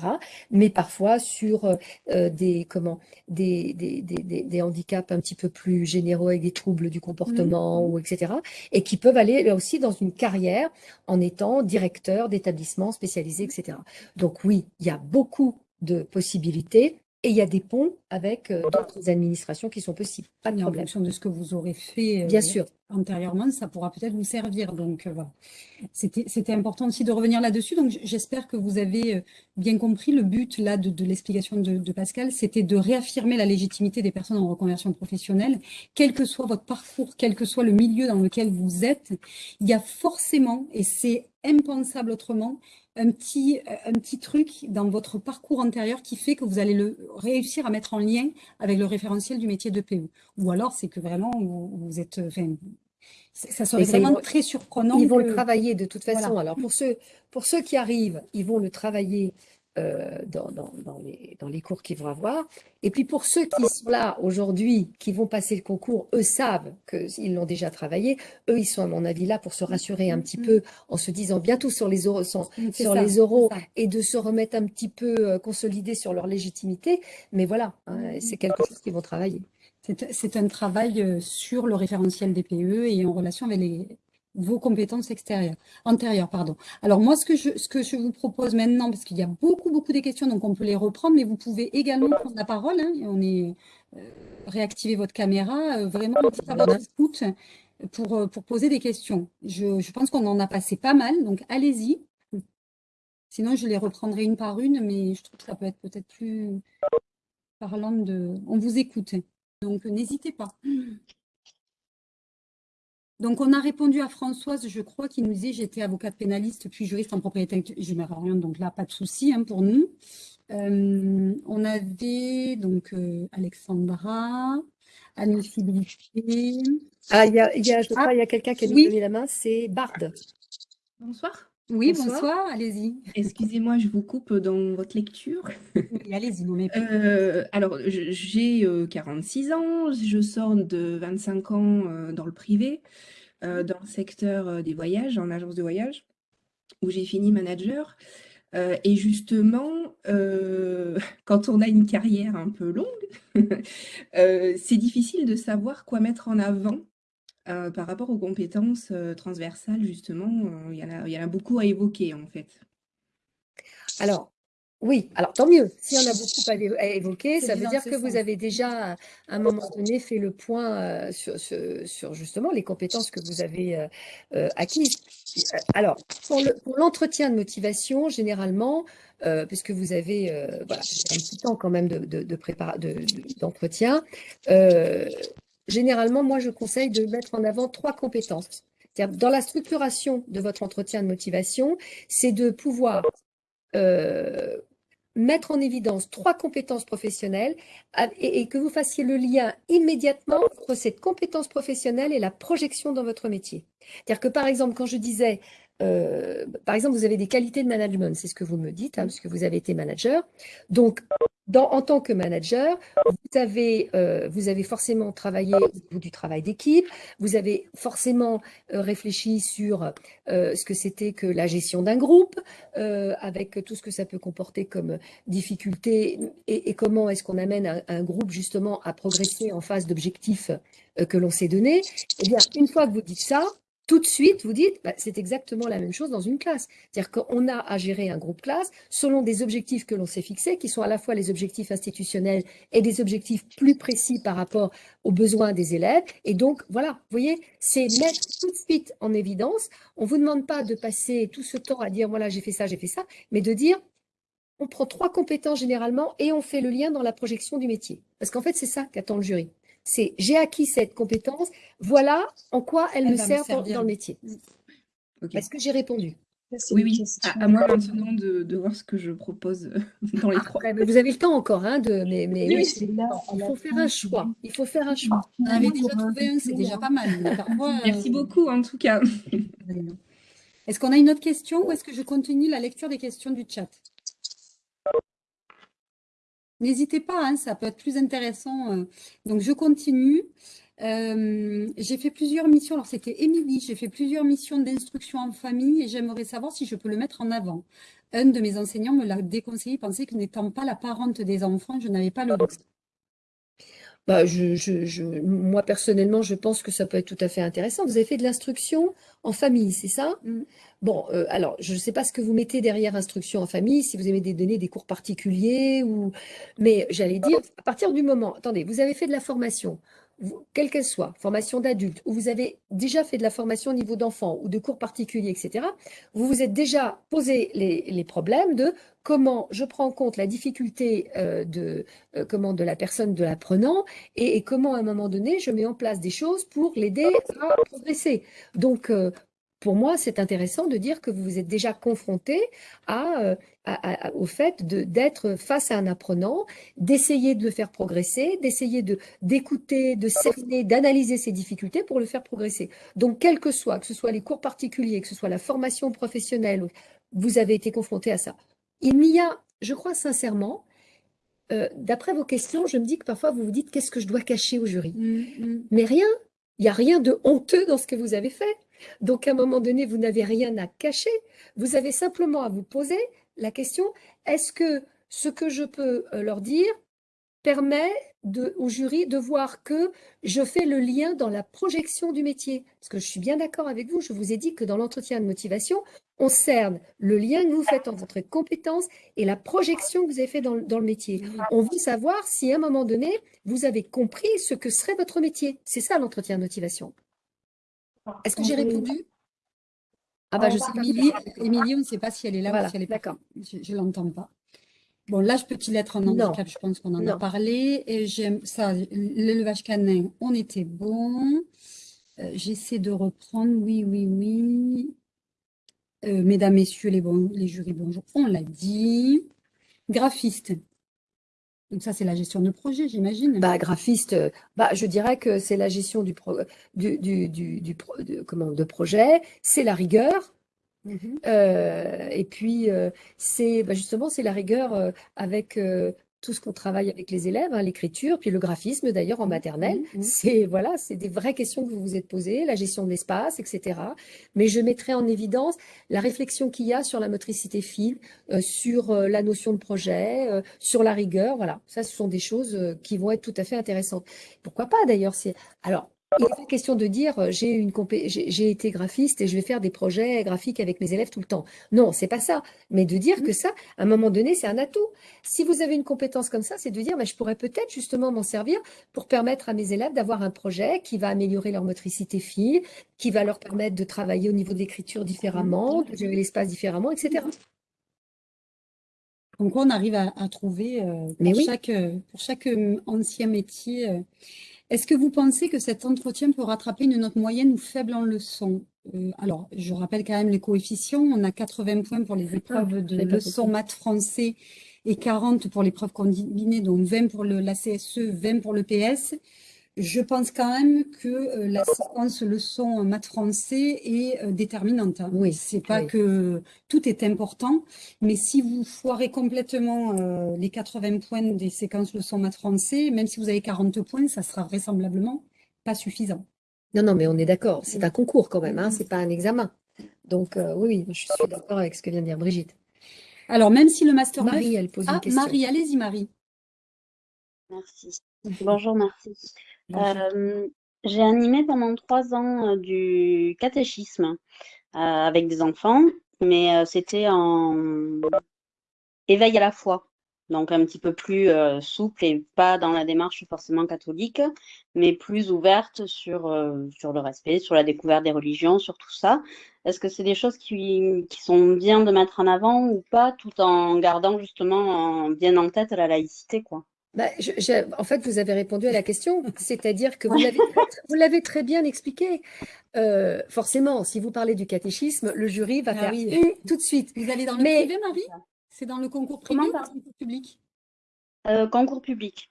Speaker 2: Mais parfois sur euh, des, comment, des, des, des, des, handicaps un petit peu plus généraux avec des troubles du comportement, ou etc. Et qui peuvent aller là aussi dans une carrière en étant directeur d'établissements spécialisés, etc. Donc oui, il y a beaucoup de possibilités. Et il y a des ponts avec euh, d'autres administrations qui sont possibles.
Speaker 1: Pas de problème. En fonction de ce que vous aurez fait euh, Bien sûr. antérieurement, ça pourra peut-être vous servir. Donc euh, voilà. C'était important aussi de revenir là-dessus. Donc j'espère que vous avez bien compris le but là de, de l'explication de, de, Pascal, c'était de réaffirmer la légitimité des personnes en reconversion professionnelle, quel que soit votre parcours, quel que soit le milieu dans lequel vous êtes. Il y a forcément, et c'est impensable autrement, un petit, euh, un petit truc dans votre parcours antérieur qui fait que vous allez le réussir à mettre en lien avec le référentiel du métier de PE. Ou alors, c'est que vraiment, vous, êtes... Enfin, ça serait vraiment très surprenant.
Speaker 2: Ils vont le travailler de toute façon. Alors, pour ceux, pour ceux qui arrivent, ils vont le travailler euh, dans, dans, dans, les, dans les cours qu'ils vont avoir. Et puis pour ceux qui sont là aujourd'hui, qui vont passer le concours, eux savent qu'ils l'ont déjà travaillé. Eux, ils sont à mon avis là pour se rassurer un petit peu en se disant bientôt sur les euros, sur, les euros et de se remettre un petit peu euh, consolidés sur leur légitimité. Mais voilà, hein, c'est quelque chose qu'ils vont travailler.
Speaker 1: C'est un travail euh, sur le référentiel des PE et en relation avec les, vos compétences extérieures, antérieures. Pardon. Alors moi, ce que, je, ce que je vous propose maintenant, parce qu'il y a beaucoup, beaucoup de questions, donc on peut les reprendre, mais vous pouvez également prendre la parole. Hein, on est euh, réactiver votre caméra, euh, vraiment à votre écoute pour, euh, pour poser des questions. Je, je pense qu'on en a passé pas mal, donc allez-y. Sinon, je les reprendrai une par une, mais je trouve que ça peut être peut-être plus parlant de... On vous écoute, donc n'hésitez pas. Donc, on a répondu à Françoise, je crois, qui nous disait « J'étais avocate pénaliste, puis juriste en propriété je rien, donc là, pas de souci hein, pour nous. Euh, on avait donc euh, Alexandra, Anne-Philippe.
Speaker 2: Ah, il y a, y a, je crois, il y a quelqu'un qui a levé la main, c'est Bard.
Speaker 3: Bonsoir.
Speaker 1: Oui, bonsoir, allez-y.
Speaker 3: Excusez-moi, je vous coupe dans votre lecture.
Speaker 1: Oui, allez-y, mais...
Speaker 3: Euh, alors, j'ai 46 ans, je sors de 25 ans dans le privé. Euh, dans le secteur euh, des voyages, en agence de voyage, où j'ai fini manager. Euh, et justement, euh, quand on a une carrière un peu longue, euh, c'est difficile de savoir quoi mettre en avant par rapport aux compétences transversales, justement. Il y en a, il y en a beaucoup à évoquer, en fait.
Speaker 2: Alors, oui, alors tant mieux. S'il y en a beaucoup à, évoquer, ça veut dire que vous avez déjà, à un moment donné, fait le point euh, sur, justement les compétences que vous avez euh, euh, acquises. Alors, pour l'entretien de motivation, généralement, puisque vous avez voilà, un petit temps quand même d'entretien, de, généralement, moi, je conseille de mettre en avant trois compétences. Dans la structuration de votre entretien de motivation, c'est de pouvoir mettre en évidence trois compétences professionnelles et, que vous fassiez le lien immédiatement entre cette compétence professionnelle et la projection dans votre métier. C'est-à-dire que par exemple, quand je disais euh, par exemple, vous avez des qualités de management, c'est ce que vous me dites, hein, parce que vous avez été manager. Donc, en tant que manager, vous avez, euh, forcément travaillé du travail d'équipe, vous avez forcément euh, réfléchi sur ce que c'était que la gestion d'un groupe, avec tout ce que ça peut comporter comme difficulté et, comment est-ce qu'on amène un, groupe justement à progresser en phase d'objectifs que l'on s'est donné. Eh bien, une fois que vous dites ça, tout de suite, vous dites, bah, c'est exactement la même chose dans une classe. C'est-à-dire qu'on a à gérer un groupe classe selon des objectifs que l'on s'est fixés, qui sont à la fois les objectifs institutionnels et des objectifs plus précis par rapport aux besoins des élèves. Et donc, voilà, vous voyez, c'est mettre tout de suite en évidence. On ne vous demande pas de passer tout ce temps à dire, voilà, j'ai fait ça, j'ai fait ça, mais de dire, on prend trois compétences généralement et on fait le lien dans la projection du métier. Parce qu'en fait, c'est ça qu'attend le jury c'est j'ai acquis cette compétence, voilà en quoi elle, me sert, dans, le métier. Est-ce que j'ai répondu
Speaker 3: oui, oui, à, moi maintenant de, voir ce que je propose euh, dans les trois.
Speaker 2: vous avez le temps encore, hein, de, mais, mais oui, il faut faire un choix. Il faut faire un choix.
Speaker 1: On avait déjà trouvé un, c'est déjà pas mal.
Speaker 3: Merci beaucoup en tout cas.
Speaker 1: Est-ce qu'on a une autre question ou est-ce que je continue la lecture des questions du chat? N'hésitez pas, hein, ça peut être plus intéressant. Euh. Donc, je continue. Euh, j'ai fait plusieurs missions. Alors, c'était Émilie. J'ai fait plusieurs missions d'instruction en famille et j'aimerais savoir si je peux le mettre en avant. Un de mes enseignants me l'a déconseillé. Il pensait que n'étant pas la parente des enfants, je n'avais pas le droit.
Speaker 2: Bah, je, moi, personnellement, je pense que ça peut être tout à fait intéressant. Vous avez fait de l'instruction en famille, c'est ça? Mmh. Bon, euh, alors, je ne sais pas ce que vous mettez derrière instruction en famille, si vous avez des données, des cours particuliers, ou... mais j'allais dire, à partir du moment, attendez, vous avez fait de la formation, quelle qu'elle soit, formation d'adulte, ou vous avez déjà fait de la formation au niveau d'enfant ou de cours particuliers, etc., vous vous êtes déjà posé les, problèmes de comment je prends en compte la difficulté euh, de, euh, comment, de la personne, de l'apprenant, et, comment à un moment donné, je mets en place des choses pour l'aider à progresser. Donc, pour moi, c'est intéressant de dire que vous vous êtes déjà confronté euh, au fait d'être face à un apprenant, d'essayer de le faire progresser, d'essayer d'écouter, de, cerner, d'analyser ses difficultés pour le faire progresser. Donc, quel que soit, que ce soit les cours particuliers, que ce soit la formation professionnelle, vous avez été confronté à ça. Il n'y a, je crois sincèrement, euh, d'après vos questions, je me dis que parfois vous vous dites qu'est-ce que je dois cacher au jury? Mmh, mmh. Mais rien, il n'y a rien de honteux dans ce que vous avez fait. Donc, à un moment donné, vous n'avez rien à cacher. Vous avez simplement à vous poser la question, est-ce que ce que je peux euh, leur dire permet au jury de voir que je fais le lien dans la projection du métier? Parce que je suis bien d'accord avec vous, je vous ai dit que dans l'entretien de motivation, on cerne le lien que vous faites entre votre compétence et la projection que vous avez fait dans, dans le métier. On veut savoir si à un moment donné, vous avez compris ce que serait votre métier. C'est ça l'entretien de motivation. Est-ce que j'ai répondu?
Speaker 1: Ah bah je sais pas. Émilie, on ne sait pas si elle est là ou si elle est D'accord. Je ne l'entends pas. Bon, l'âge peut-il être un handicap Je pense qu'on en a parlé. Et j'aime ça, l'élevage canin, on était bon. Euh, j'essaie de reprendre, oui, oui, oui. Euh, mesdames, messieurs, les, bon, les jurys, bonjour, on l'a dit. Graphiste, donc ça, c'est la gestion de projet, j'imagine.
Speaker 2: Bah, graphiste, euh, bah, je dirais que c'est la gestion du, du, du, du, comment, de projet, c'est la rigueur. Mhm. Euh, et puis, euh, c'est bah, justement, c'est la rigueur avec tout ce qu'on travaille avec les élèves, hein, l'écriture, puis le graphisme d'ailleurs en
Speaker 1: Mmh,
Speaker 2: maternelle.
Speaker 1: mmh, mmh.
Speaker 2: C'est voilà, c'est des vraies questions que vous vous êtes posées, la gestion de l'espace, etc. Mais je mettrai en évidence la réflexion qu'il y a sur la motricité fine, euh, sur euh, la notion de projet, euh, sur la rigueur. Voilà, ça, ce sont des choses euh, qui vont être tout à fait intéressantes. Pourquoi pas d'ailleurs c'est Alors, il n'est pas question de dire euh, j'ai une j'ai été graphiste et je vais faire des projets graphiques avec mes élèves tout le temps. Non, c'est pas ça. Mais de dire que ça, à un moment donné, c'est un atout. Si vous avez une compétence comme ça, c'est de dire mais je pourrais peut-être justement m'en servir pour permettre à mes élèves d'avoir un projet qui va améliorer leur motricité fine, qui va leur permettre de travailler au niveau de l'écriture différemment, de gérer l'espace différemment, etc.
Speaker 1: Donc, on arrive à, à trouver euh,
Speaker 2: Mais
Speaker 1: pour
Speaker 2: oui.
Speaker 1: chaque, euh, pour chaque euh, ancien métier. euh, Est-ce que vous pensez que cet entretien peut rattraper une note moyenne ou faible en leçon? Euh, alors, je rappelle quand même les coefficients. On a 80 points pour les épreuves de
Speaker 2: j'avais pas
Speaker 1: leçon
Speaker 2: compris.
Speaker 1: maths français et 40 pour l'épreuve combinée, donc 20 pour le, la CSE, 20 pour le PS. Je pense quand même que euh, la séquence leçon maths français est euh, déterminante. hein.
Speaker 2: Oui,
Speaker 1: C'est pas
Speaker 2: oui.
Speaker 1: que tout est important, mais si vous foirez complètement euh, les 80 points des séquences leçon maths français, même si vous avez 40 points, ça sera vraisemblablement pas suffisant.
Speaker 2: Non, non, mais on est d'accord. C'est un concours quand même, hein, c'est pas un examen. Donc euh, oui, oui, je suis d'accord avec ce que vient de dire Brigitte.
Speaker 1: Alors, même si le master
Speaker 2: Marie, elle pose une
Speaker 1: Ah,
Speaker 2: question.
Speaker 1: Marie, allez-y, Marie.
Speaker 4: Merci. Bonjour, merci. Euh, j'ai animé pendant trois ans euh, du catéchisme euh, avec des enfants, mais c'était en éveil à la foi, donc un petit peu plus souple et pas dans la démarche forcément catholique, mais plus ouverte sur, sur le respect, sur la découverte des religions, sur tout ça. Est-ce que c'est des choses qui, qui sont bien de mettre en avant ou pas, tout en gardant justement en- bien en tête la laïcité, quoi?
Speaker 2: Bah, je- je- en fait, vous avez répondu à la question, c'est-à-dire que vous l'avez très bien expliqué. Euh, forcément, si vous parlez du catéchisme, le jury va
Speaker 1: Ah
Speaker 2: faire
Speaker 1: oui.
Speaker 2: Tout de suite.
Speaker 1: Vous allez dans le
Speaker 2: Mais-
Speaker 1: privé, Marie? C'est dans le concours privé ou le concours public?
Speaker 4: Euh, concours public.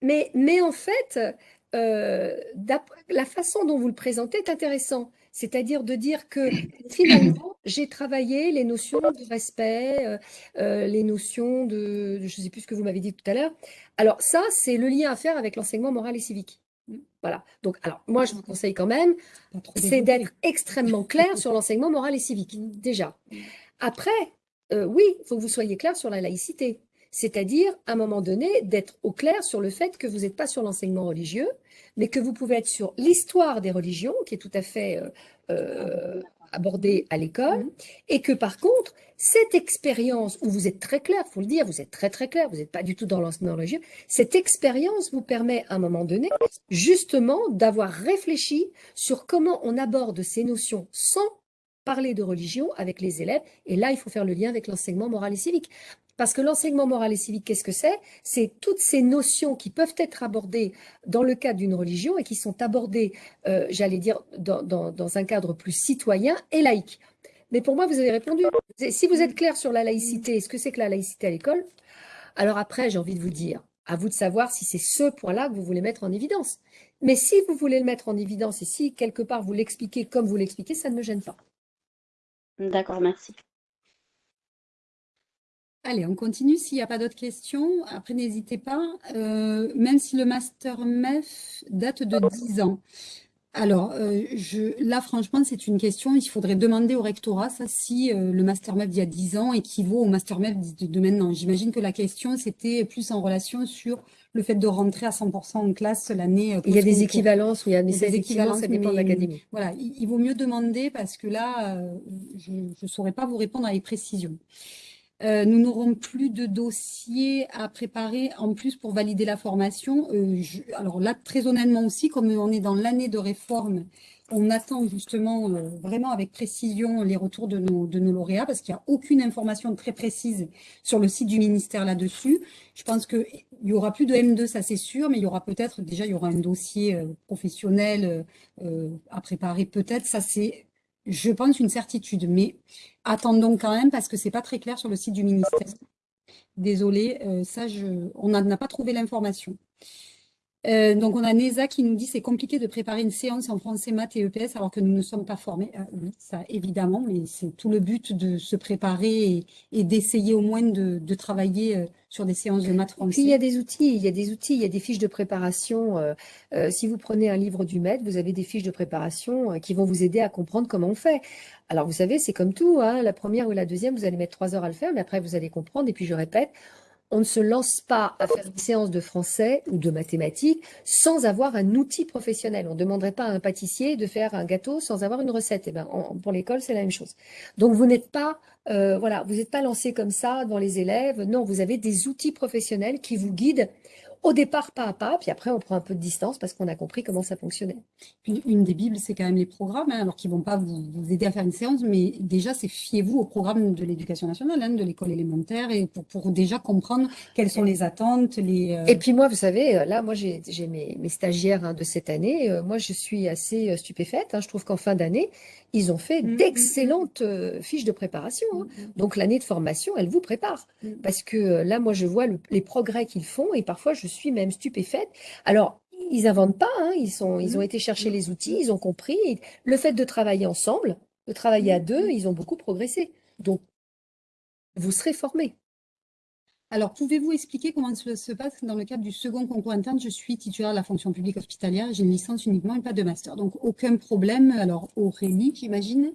Speaker 2: Mais, mais en fait, euh, la façon dont vous le présentez est intéressant. C'est-à-dire de dire que finalement, j'ai travaillé les notions de respect, euh, euh, les notions de, je ne sais plus ce que vous m'avez dit tout à l'heure. Alors ça, c'est le lien à faire avec l'enseignement moral et civique. Voilà. Donc, alors moi, je vous conseille quand même, c'est d'être extrêmement clair sur l'enseignement moral et civique, déjà. Après, euh, oui, il faut que vous soyez clair sur la laïcité. C'est-à-dire, à un moment donné, d'être au clair sur le fait que vous n'êtes pas sur l'enseignement religieux, mais que vous pouvez être sur l'histoire des religions, qui est tout à fait euh, euh, abordée à l'école, et que par contre, cette expérience où vous êtes très clair, faut le dire, vous êtes très très clair, vous n'êtes pas du tout dans l'enseignement religieux, cette expérience vous permet à un moment donné, justement, d'avoir réfléchi sur comment on aborde ces notions sans parler de religion avec les élèves. Et là, il faut faire le lien avec l'enseignement moral et civique. Parce que l'enseignement moral et civique, qu'est-ce que c'est? C'est toutes ces notions qui peuvent être abordées dans le cadre d'une religion et qui sont abordées, euh, j'allais dire, dans, un cadre plus citoyen et laïque. Mais pour moi, vous avez répondu. Si vous êtes clair sur la laïcité, ce que c'est que la laïcité à l'école, alors après, j'ai envie de vous dire, à vous de savoir si c'est ce point-là que vous voulez mettre en évidence. Mais si vous voulez le mettre en évidence et si quelque part vous l'expliquez comme vous l'expliquez, ça ne me gêne pas.
Speaker 4: D'accord, merci.
Speaker 1: Allez, on continue. S'il n'y a pas d'autres questions, après, n'hésitez pas. Euh, même si le master MEF date de 10 ans. Alors, euh, je, là, franchement, c'est une question. Il faudrait demander au rectorat, ça, si euh, le master MEF d'il y a 10 ans équivaut au master MEF de, de maintenant. J'imagine que la question, c'était plus en relation sur le fait de rentrer à 100% en classe l'année
Speaker 2: Il y a des équivalences, mais
Speaker 1: Il y a
Speaker 2: ça,
Speaker 1: des
Speaker 2: effectivement, ça
Speaker 1: équivalences,
Speaker 2: dépend de l'académie.
Speaker 1: Voilà, il, il vaut mieux demander parce que là, je ne saurais pas vous répondre avec précision. Euh, nous n'aurons plus de dossiers à préparer en plus pour valider la formation. Euh, je- alors là, très honnêtement aussi, comme on est dans l'année de réforme, on attend justement euh, vraiment avec précision les retours de nos, de nos lauréats parce qu'il n'y a aucune information très précise sur le site du ministère là-dessus. Je pense qu'il y aura plus de M2, ça c'est sûr, mais il y aura peut-être, déjà, il y aura un dossier euh, professionnel euh, à préparer peut-être. Ça c'est, je pense, une certitude. Mais attendons quand même parce que c'est pas très clair sur le site du ministère. Désolée, euh, ça, je, on n'a pas trouvé l'information. Euh, donc, on a Neza qui nous dit c'est compliqué de préparer une séance en français, maths et EPS alors que nous ne sommes pas formés. Euh, oui, ça évidemment, mais c'est tout le but de se préparer et, d'essayer au moins de, travailler euh, sur des séances de maths français.
Speaker 2: il y a des outils, il y a des outils, il y a des fiches de préparation. si vous prenez un livre du maître, vous avez des fiches de préparation qui vont vous aider à comprendre comment on fait. Alors, vous savez, c'est comme tout, hein, la première ou la deuxième, vous allez mettre trois heures à le faire, mais après, vous allez comprendre. Et puis, je répète, on ne se lance pas à faire une séance de français ou de mathématiques sans avoir un outil professionnel. On ne demanderait pas à un pâtissier de faire un gâteau sans avoir une recette. Et eh ben, pour l'école, c'est la même chose. Donc, vous n'êtes pas, euh, voilà, vous n'êtes pas lancé comme ça dans les élèves. Non, vous avez des outils professionnels qui vous guident au départ pas à pas, puis après on prend un peu de distance parce qu'on a compris comment ça fonctionnait.
Speaker 1: Une, des bibles, c'est quand même les programmes, hein, alors qu'ils ne vont pas vous, aider à faire une séance, mais déjà, c'est fiez-vous au programme de l'éducation nationale, hein, de l'école élémentaire, et pour, pour, déjà comprendre quelles sont les attentes. Les,
Speaker 2: euh, Et puis moi, vous savez, euh, là, moi j'ai mes, mes, stagiaires hein, de cette année, euh, moi je suis assez stupéfaite, je trouve qu'en fin d'année, ils ont fait mmh, mmh, mmh. d'excellentes fiches de préparation. Donc l'année de formation, elle vous prépare. Parce que là, moi, je vois les progrès qu'ils font et parfois je suis même stupéfaite. Alors, ils inventent pas, hein, ils, sont, ils ont été chercher les outils, ils ont compris. Le fait de travailler ensemble, de travailler à deux, ils ont beaucoup progressé. Donc, vous serez formés.
Speaker 1: Alors, pouvez-vous expliquer comment ça se passe dans le cadre du second concours interne? Je suis titulaire de la fonction publique hospitalière, j'ai une licence uniquement et pas de master. Donc, aucun problème. Alors, Aurélie, j'imagine,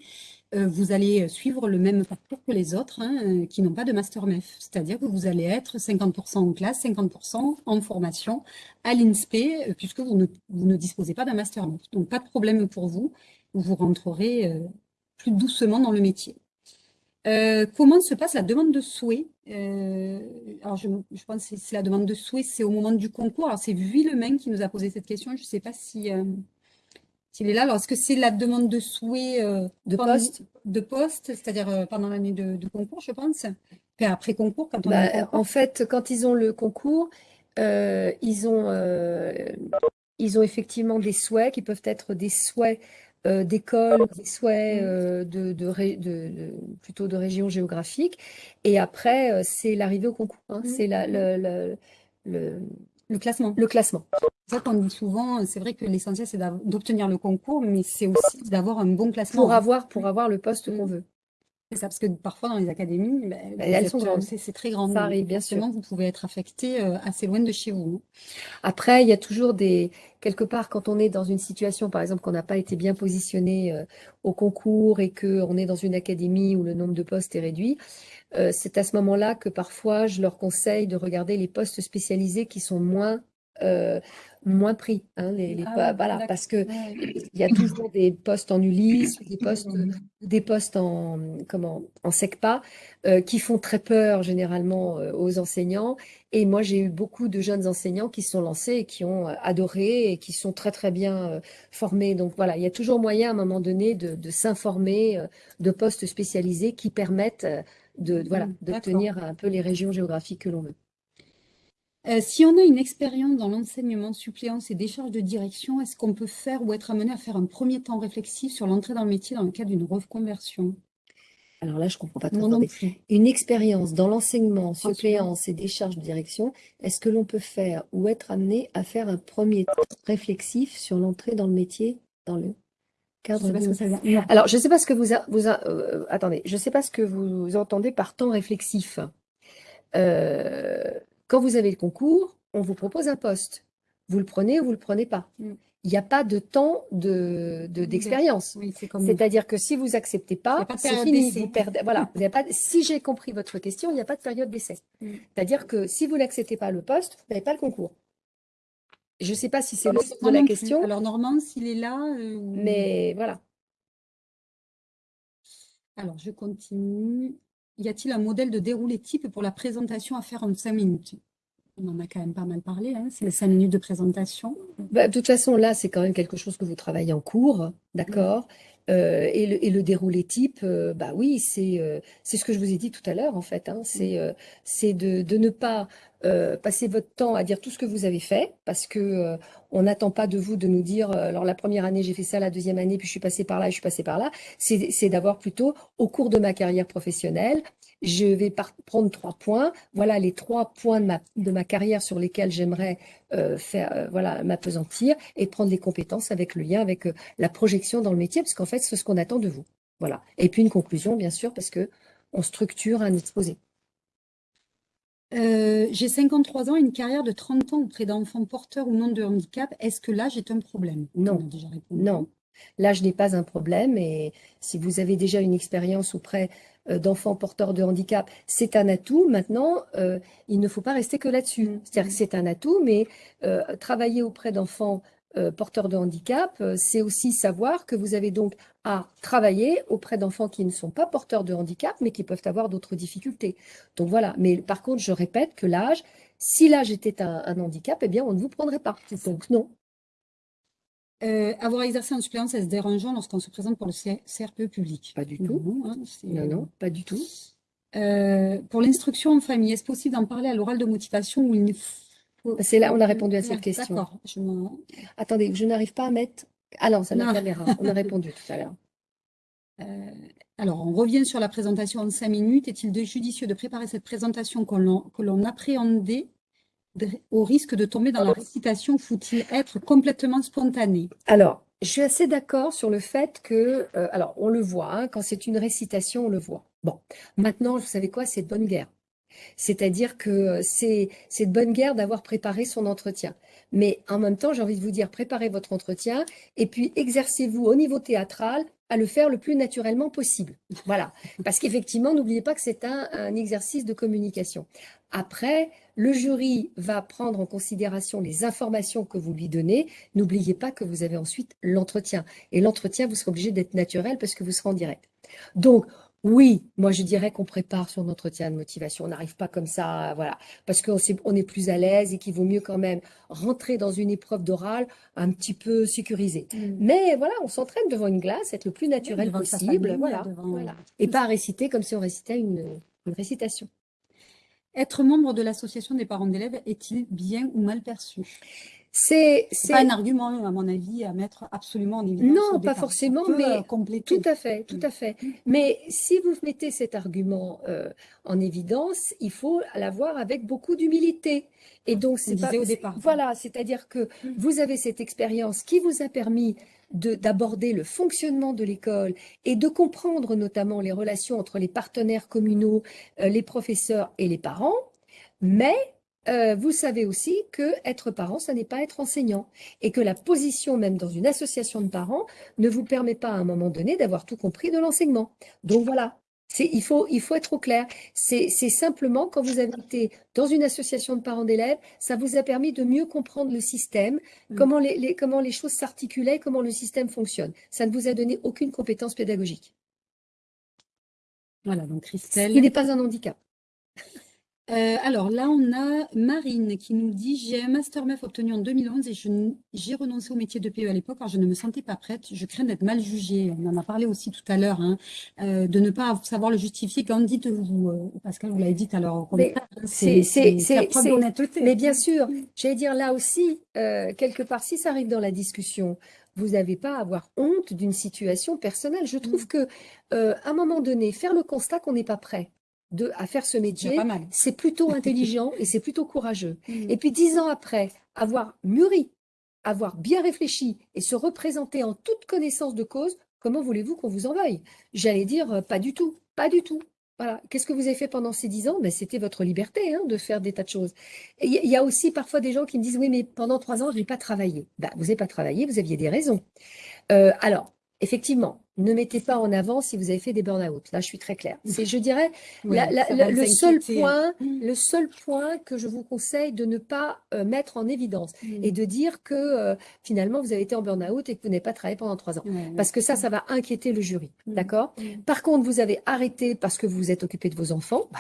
Speaker 1: euh, vous allez suivre le même parcours que les autres hein, euh, qui n'ont pas de master MEF. C'est-à-dire que vous allez être 50% en classe, 50% en formation à l'INSPE, euh, puisque vous ne, disposez pas d'un master MEF. Donc, pas de problème pour vous. Vous rentrerez plus doucement dans le métier. comment se passe la demande de souhait? Alors, je, pense que c'est la demande de souhait, c'est au moment du concours. Alors, c'est Villemain qui nous a posé cette question. Je ne sais pas si est là. Alors, est-ce que c'est la demande de souhait
Speaker 2: euh, de poste
Speaker 1: De poste, c'est-à-dire euh, pendant l'année de, concours, je pense après concours, quand on
Speaker 2: bah, En fait, quand ils ont le concours, euh, ils, ont, ils ont effectivement des souhaits qui peuvent être des souhaits d'école, des souhaits mm. de, de, plutôt de région géographique. Et après, c'est l'arrivée au concours. Hein. Mm. C'est le, le,
Speaker 1: le classement.
Speaker 2: Le classement.
Speaker 1: Ça qu'on dit souvent, c'est vrai que l'essentiel c'est d'obtenir le concours, mais c'est aussi d'avoir un bon classement.
Speaker 2: Pour avoir, pour avoir le poste qu'on veut.
Speaker 1: C'est ça, parce que parfois dans les académies, ben, ben, elles sont grandes. C'est très grand.
Speaker 2: Ça arrive, bien sûr.
Speaker 1: Vous pouvez être affecté euh, assez loin de chez vous.
Speaker 2: Après, il y a toujours des quelque part quand on est dans une situation, par exemple, qu'on n'a pas été bien positionné euh, au concours et qu'on est dans une académie où le nombre de postes est réduit. Euh, c'est à ce moment-là que parfois je leur conseille de regarder les postes spécialisés qui sont moins moins pris. Hein, les, ah voilà, parce que il y a toujours des postes en Ulysse, des postes, des postes en, comment, en SECPA, euh, qui font très peur généralement euh, aux enseignants. Et moi, j'ai eu beaucoup de jeunes enseignants qui se sont lancés et qui ont euh, adoré et qui sont très, très bien formés. Donc voilà, il y a toujours moyen à un moment donné de, de s'informer de postes spécialisés qui permettent de, voilà, mmh, d'obtenir un peu les régions géographiques que l'on veut.
Speaker 1: Euh, si on a une expérience dans l'enseignement, suppléance et décharge de direction, est-ce qu'on peut faire ou être amené à faire un premier temps réflexif sur l'entrée dans le métier dans le cadre d'une reconversion?
Speaker 2: Alors là, je ne comprends pas trop. Une expérience dans l'enseignement, suppléance et décharge de direction, est-ce que l'on peut faire ou être amené à faire un premier temps réflexif sur l'entrée dans le métier dans le cadre de... Alors, je ne sais pas ce que vous... vous euh, attendez, je sais pas ce que vous entendez par temps réflexif. Euh, quand vous avez le concours, on vous propose un poste. Vous le prenez ou vous ne le prenez pas. Mm. Il n'y a pas de temps d'expérience. De, C'est-à-dire que si vous acceptez pas, c'est fini. Vous perdez, voilà, vous pas, si j'ai compris votre question, il n'y a pas de période d'essai. Mm. C'est-à-dire que si vous n'acceptez pas le poste, vous n'avez pas le concours. Je ne sais pas si c'est le sens de la question.
Speaker 1: Alors, Normand, s'il est là. Euh,
Speaker 2: Mais voilà.
Speaker 1: Alors, je continue y a-t-il un modèle de déroulé type pour la présentation à faire en cinq minutes? On en a quand même pas mal parlé, hein, c'est les cinq minutes de présentation.
Speaker 2: Bah, de toute façon, là, c'est quand même quelque chose que vous travaillez en cours, d'accord? Euh, et, le, et, le, déroulé type, euh, bah oui, c'est euh, c'est ce que je vous ai dit tout à l'heure, en fait. Hein, c'est c'est de, de, ne pas passer votre temps à dire tout ce que vous avez fait, parce que on n'attend pas de vous de nous dire, alors la première année, j'ai fait ça, la deuxième année, puis je suis passé par là, je suis passé par là. C'est d'avoir plutôt, au cours de ma carrière professionnelle, je vais prendre trois points. Voilà les trois points de ma, de ma carrière sur lesquels j'aimerais euh, faire, euh, voilà, m'apesantir et prendre les compétences avec le lien, avec euh, la projection dans le métier, parce qu'en fait, c'est ce qu'on attend de vous. Voilà. Et puis une conclusion, bien sûr, parce que on structure un exposé.
Speaker 1: J'ai 53 ans, une carrière de 30 ans auprès d'enfants porteurs ou non de handicap. Est-ce que l'âge est un problème?
Speaker 2: Non, non. L'âge n'est pas un problème et si vous avez déjà une expérience auprès euh, d'enfants porteurs de handicap, c'est un atout. Maintenant, euh, il ne faut pas rester que là-dessus. Mm. C'est-à-dire que c'est un atout, mais euh, travailler auprès d'enfants porteurs de handicap, c'est aussi savoir que vous avez donc à travailler auprès d'enfants qui ne sont pas porteurs de handicap, mais qui peuvent avoir d'autres difficultés. Donc voilà. Mais par contre, je répète que l'âge, si l'âge était un, un, handicap, eh bien, on ne vous prendrait pas. Donc non,
Speaker 1: euh, avoir exercé en suppléance, est-ce dérangeant lorsqu'on se présente pour le CRPE public?
Speaker 2: Pas du tout. Non, hein, non, pas du tout.
Speaker 1: Euh, pour l'instruction en famille, est-ce possible d'en parler à l'oral de motivation ou il
Speaker 2: C'est là, on a répondu à cette question. D'accord. Attendez, je n'arrive pas à mettre... Ah non, c'est la caméra. On a répondu tout à l'heure.
Speaker 1: Euh, alors, on revient sur la présentation en cinq minutes. Est-il de judicieux de préparer cette présentation que l'on appréhendait au risque de tomber dans la récitation, faut-il être complètement spontané
Speaker 2: Alors, je suis assez d'accord sur le fait que, euh, alors on le voit, hein, quand c'est une récitation, on le voit. Bon, maintenant, vous savez quoi, c'est bonne guerre. C'est-à-dire que euh, c'est de bonne guerre d'avoir préparé son entretien. Mais en même temps, j'ai envie de vous dire, préparez votre entretien et puis exercez-vous au niveau théâtral à le faire le plus naturellement possible. Voilà. Parce qu'effectivement, n'oubliez pas que c'est un, un, exercice de communication. Après, le jury va prendre en considération les informations que vous lui donnez. N'oubliez pas que vous avez ensuite l'entretien. Et l'entretien, vous serez obligé d'être naturel parce que vous serez en direct. Donc, oui, moi je dirais qu'on prépare son entretien de motivation. On n'arrive pas comme ça, voilà, parce qu'on on est plus à l'aise et qu'il vaut mieux quand même rentrer dans une épreuve d'oral un petit peu sécurisée. Mmh. Mais voilà, on s'entraîne devant une glace, être le plus naturel possible, voilà, et pas réciter comme si on récitait une récitation.
Speaker 1: Être membre de l'association des parents d'élèves est-il bien ou mal perçu?
Speaker 2: C'est
Speaker 1: pas un argument, à mon avis, à mettre absolument en évidence.
Speaker 2: Non, pas forcément, mais euh, tout à fait, tout à fait. Mm. Mais si vous mettez cet argument euh, en évidence, il faut l'avoir avec beaucoup d'humilité. Et donc, c'est pas
Speaker 1: au départ.
Speaker 2: Voilà, c'est-à-dire que mm. vous avez cette expérience qui vous a permis d'aborder le fonctionnement de l'école et de comprendre notamment les relations entre les partenaires communaux, euh, les professeurs et les parents, mais euh, vous savez aussi que être parent, ça n'est pas être enseignant et que la position même dans une association de parents ne vous permet pas à un moment donné d'avoir tout compris de l'enseignement. Donc voilà, il faut, il faut être au clair. C'est simplement quand vous avez été dans une association de parents d'élèves, ça vous a permis de mieux comprendre le système, mmh. comment, les, comment les choses s'articulaient, comment le système fonctionne. Ça ne vous a donné aucune compétence pédagogique.
Speaker 1: Voilà, donc Christelle.
Speaker 2: Il n'est pas un handicap.
Speaker 1: Euh, alors là, on a Marine qui nous dit « J'ai un Master MEF obtenu en 2011 et j'ai renoncé au métier de PE à l'époque car je ne me sentais pas prête. Je crains d'être mal jugée. » On en a parlé aussi tout à l'heure, hein, euh, de ne pas savoir le justifier. Quand dites-vous, euh, Pascal, vous l'avez dit à l'heure,
Speaker 2: c'est d'honnêteté. Mais bien sûr, j'allais dire là aussi, quelque part, si ça arrive dans la discussion, vous n'avez pas à avoir honte d'une situation personnelle. Je trouve mmh. que à un moment donné, faire le constat qu'on n'est pas prêt, de, à faire ce métier, c'est plutôt intelligent et c'est plutôt courageux. Mm. Et puis dix ans après, avoir mûri, avoir bien réfléchi et se représenter en toute connaissance de cause, comment voulez-vous qu'on vous en veuille J'allais dire, euh, pas du tout, pas du tout. Voilà. Qu'est-ce que vous avez fait pendant ces dix ans? Ben, C'était votre liberté hein, de faire des tas de choses. Il y, a aussi parfois des gens qui me disent, oui, mais pendant trois ans, je n'ai pas travaillé. Ben, vous n'avez pas travaillé, vous aviez des raisons. Euh, alors, effectivement, ne mettez pas en avant si vous avez fait des burn-out. Là, je suis très claire. C'est, je dirais, le seul point, mmh. le seul point que je vous conseille de ne pas euh, mettre en évidence mmh. et de dire que euh, finalement vous avez été en burn-out et que vous n'avez pas travaillé pendant trois ans, parce que ça, ça va inquiéter le jury, mmh. d'accord? Par contre, vous avez arrêté parce que vous vous êtes occupé de vos enfants. Bah,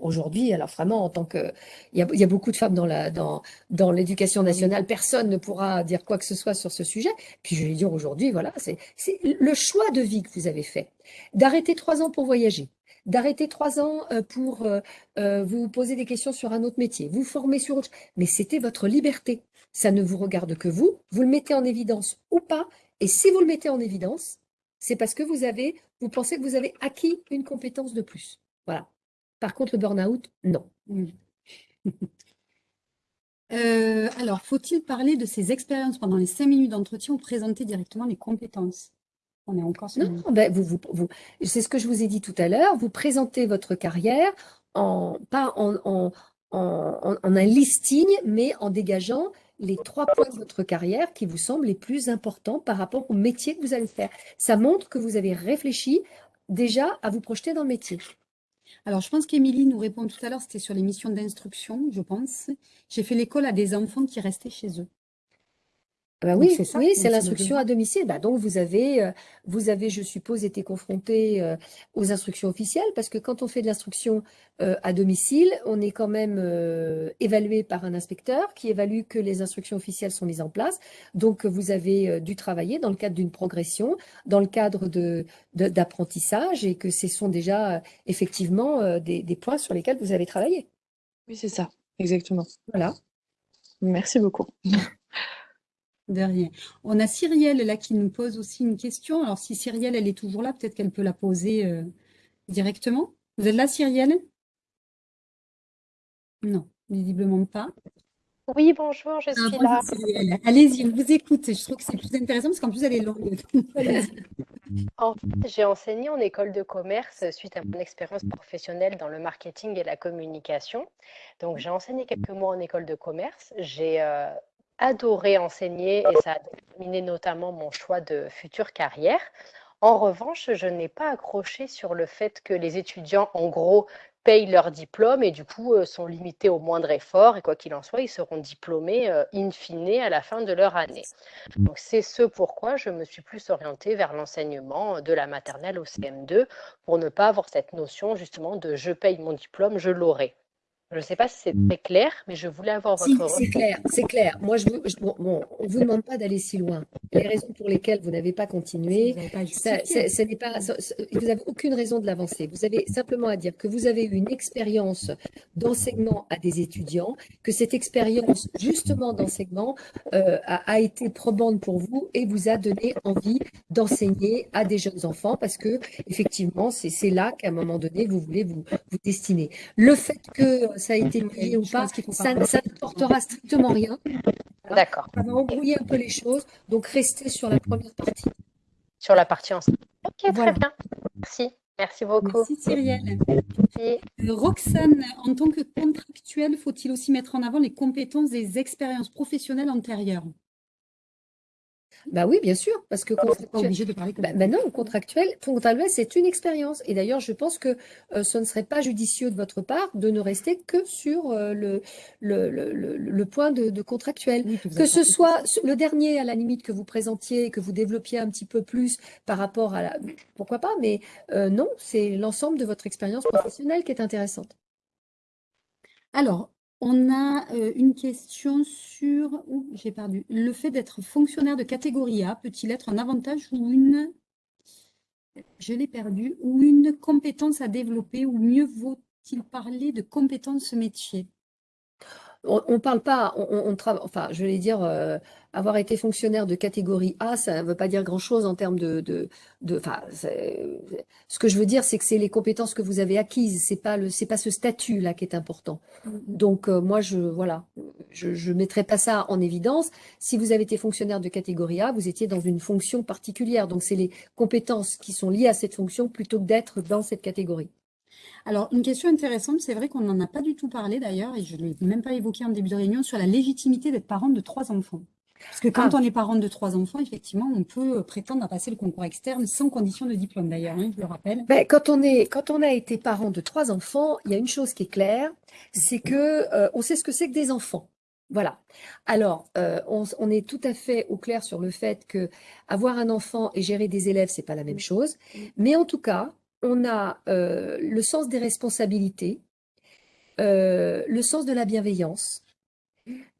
Speaker 2: Aujourd'hui, alors vraiment, en tant que, il y a, il y a beaucoup de femmes dans la, dans, dans l'éducation nationale, personne ne pourra dire quoi que ce soit sur ce sujet. Puis je vais dire aujourd'hui, voilà, c'est, c'est le choix de vie que vous avez fait, d'arrêter trois ans pour voyager, d'arrêter trois ans euh, pour euh, euh, vous poser des questions sur un autre métier, vous former sur autre, mais c'était votre liberté. Ça ne vous regarde que vous. Vous le mettez en évidence ou pas. Et si vous le mettez en évidence, c'est parce que vous avez, vous pensez que vous avez acquis une compétence de plus. Voilà. Par contre, le burn-out, non.
Speaker 1: Euh, alors, faut-il parler de ces expériences pendant les cinq minutes d'entretien ou présenter directement les compétences? On est encore sur
Speaker 2: Non, ben vous, vous, vous- c'est ce que je vous ai dit tout à l'heure. Vous présentez votre carrière en, pas en, en, en, en un listing, mais en dégageant les trois points de votre carrière qui vous semblent les plus importants par rapport au métier que vous allez faire. Ça montre que vous avez réfléchi déjà à vous projeter dans le métier.
Speaker 1: Alors, je pense qu'Émilie nous répond tout à l'heure, c'était sur les missions d'instruction, je pense. J'ai fait l'école à des enfants qui restaient chez eux.
Speaker 2: Ah bah
Speaker 1: Donc,
Speaker 2: oui,
Speaker 1: c'est ça,
Speaker 2: oui, c'est l'instruction à domicile. Bah donc vous avez, euh, vous avez, je suppose, été confronté euh, aux instructions officielles parce que quand on fait de l'instruction euh, à domicile, on est quand même euh, évalué par un inspecteur qui évalue que les instructions officielles sont mises en place. Donc vous avez euh, dû travailler dans le cadre d'une progression, dans le cadre de, de- d'apprentissage et que ce sont déjà euh, effectivement euh, des, des points sur lesquels vous avez travaillé.
Speaker 5: Oui, c'est ça, exactement.
Speaker 2: Voilà.
Speaker 5: Merci beaucoup.
Speaker 1: De rien. On a Cyrielle là qui nous pose aussi une question. Alors, si Cyrielle, elle est toujours là, peut-être qu'elle peut la poser euh, directement. Vous êtes là, Cyrielle? Non, visiblement pas.
Speaker 6: Oui, bonjour, je
Speaker 1: Ah,
Speaker 6: suis là.
Speaker 1: Allez-y, on vous écoute. Je trouve que c'est plus intéressant parce qu'en plus, elle est longue. Allez-y.
Speaker 6: En fait, j'ai enseigné en école de commerce suite à mon expérience professionnelle dans le marketing et la communication. Donc, j'ai enseigné quelques mois en école de commerce. J'ai euh, adoré enseigner et ça a déterminé notamment mon choix de future carrière. En revanche, je n'ai pas accroché sur le fait que les étudiants, en gros, payent leur diplôme et du coup euh, sont limités au moindre effort et quoi qu'il en soit, ils seront diplômés euh, in fine à la fin de leur année. C'est ce pourquoi je me suis plus orientée vers l'enseignement de la maternelle au CM2 pour ne pas avoir cette notion justement de je paye mon diplôme, je l'aurai. Je ne sais pas si c'est très clair, mais je voulais avoir
Speaker 2: Si,
Speaker 6: votre
Speaker 2: c'est
Speaker 6: retour.
Speaker 2: clair, c'est clair. Moi, je vous, je- bon, bon, on vous demande pas d'aller si loin. Les raisons pour lesquelles vous n'avez pas continué, c'est- ce n'est pas, vous n'avez aucune raison de l'avancer. Vous avez simplement à dire que vous avez eu une expérience d'enseignement à des étudiants, que cette expérience justement d'enseignement euh, a, a été probante pour vous et vous a donné envie d'enseigner à des jeunes enfants parce que effectivement, c'est c'est là qu'à un moment donné, vous voulez vous, vous destiner. Le fait que ça a été payé ou pas, ça, ça ne portera strictement rien.
Speaker 6: D'accord.
Speaker 2: Ça va embrouiller un peu les choses. Donc, restez sur la première partie.
Speaker 6: Sur la partie enseignement. Ok,
Speaker 2: Voilà.
Speaker 6: très bien. Merci. Merci beaucoup.
Speaker 1: Merci, Cyrielle.
Speaker 6: Merci.
Speaker 1: Euh, Roxane, en tant que contractuel, faut-il aussi mettre en avant les compétences des expériences professionnelles antérieures?
Speaker 2: Bah oui, bien sûr, parce que
Speaker 1: pas
Speaker 2: contractuel,
Speaker 1: obligé de parler comme
Speaker 2: bah, bah non, contractuel, contractuel, c'est une expérience. Et d'ailleurs, je pense que euh, ce ne serait pas judicieux de votre part de ne rester que sur euh, le, le, le, le- point de, de contractuel.
Speaker 1: Oui,
Speaker 2: Que ce soit le dernier, à la limite, que vous présentiez, que vous développiez un petit peu plus par rapport à la... Pourquoi pas, mais euh, non, c'est l'ensemble de votre expérience professionnelle qui est intéressante.
Speaker 1: Alors, on a euh, une question sur, ouh, j'ai perdu, le fait d'être fonctionnaire de catégorie A peut-il être un avantage ou une, je l'ai perdu, ou une compétence à développer, ou mieux vaut-il parler de compétences métier?
Speaker 2: On ne parle pas, on, on, on trava- enfin, je vais dire, euh, avoir été fonctionnaire de catégorie A, ça ne veut pas dire grand-chose en termes de, de, de, enfin, ce que je veux dire, c'est que c'est les compétences que vous avez acquises, c'est pas le, c'est pas ce statut-là qui est important. Donc, euh, moi, je, voilà, je, je mettrai pas ça en évidence. Si vous avez été fonctionnaire de catégorie A, vous étiez dans une fonction particulière. Donc, c'est les compétences qui sont liées à cette fonction plutôt que d'être dans cette catégorie.
Speaker 1: Alors, une question intéressante, c'est vrai qu'on n'en a pas du tout parlé d'ailleurs, et je ne l'ai même pas évoqué en début de réunion, sur la légitimité d'être parent de trois enfants. Parce que quand
Speaker 2: Ah.
Speaker 1: on est parent de trois enfants, effectivement, on peut euh, prétendre à passer le concours externe sans condition de diplôme d'ailleurs, hein, je le rappelle.
Speaker 2: Ben, quand on est, quand on a été parent de trois enfants, il y a une chose qui est claire, c'est que euh, on sait ce que c'est que des enfants. Voilà. Alors, euh, on, est tout à fait au clair sur le fait que avoir un enfant et gérer des élèves, c'est pas la même chose. Mais en tout cas, on a euh, le sens des responsabilités, le sens de la bienveillance,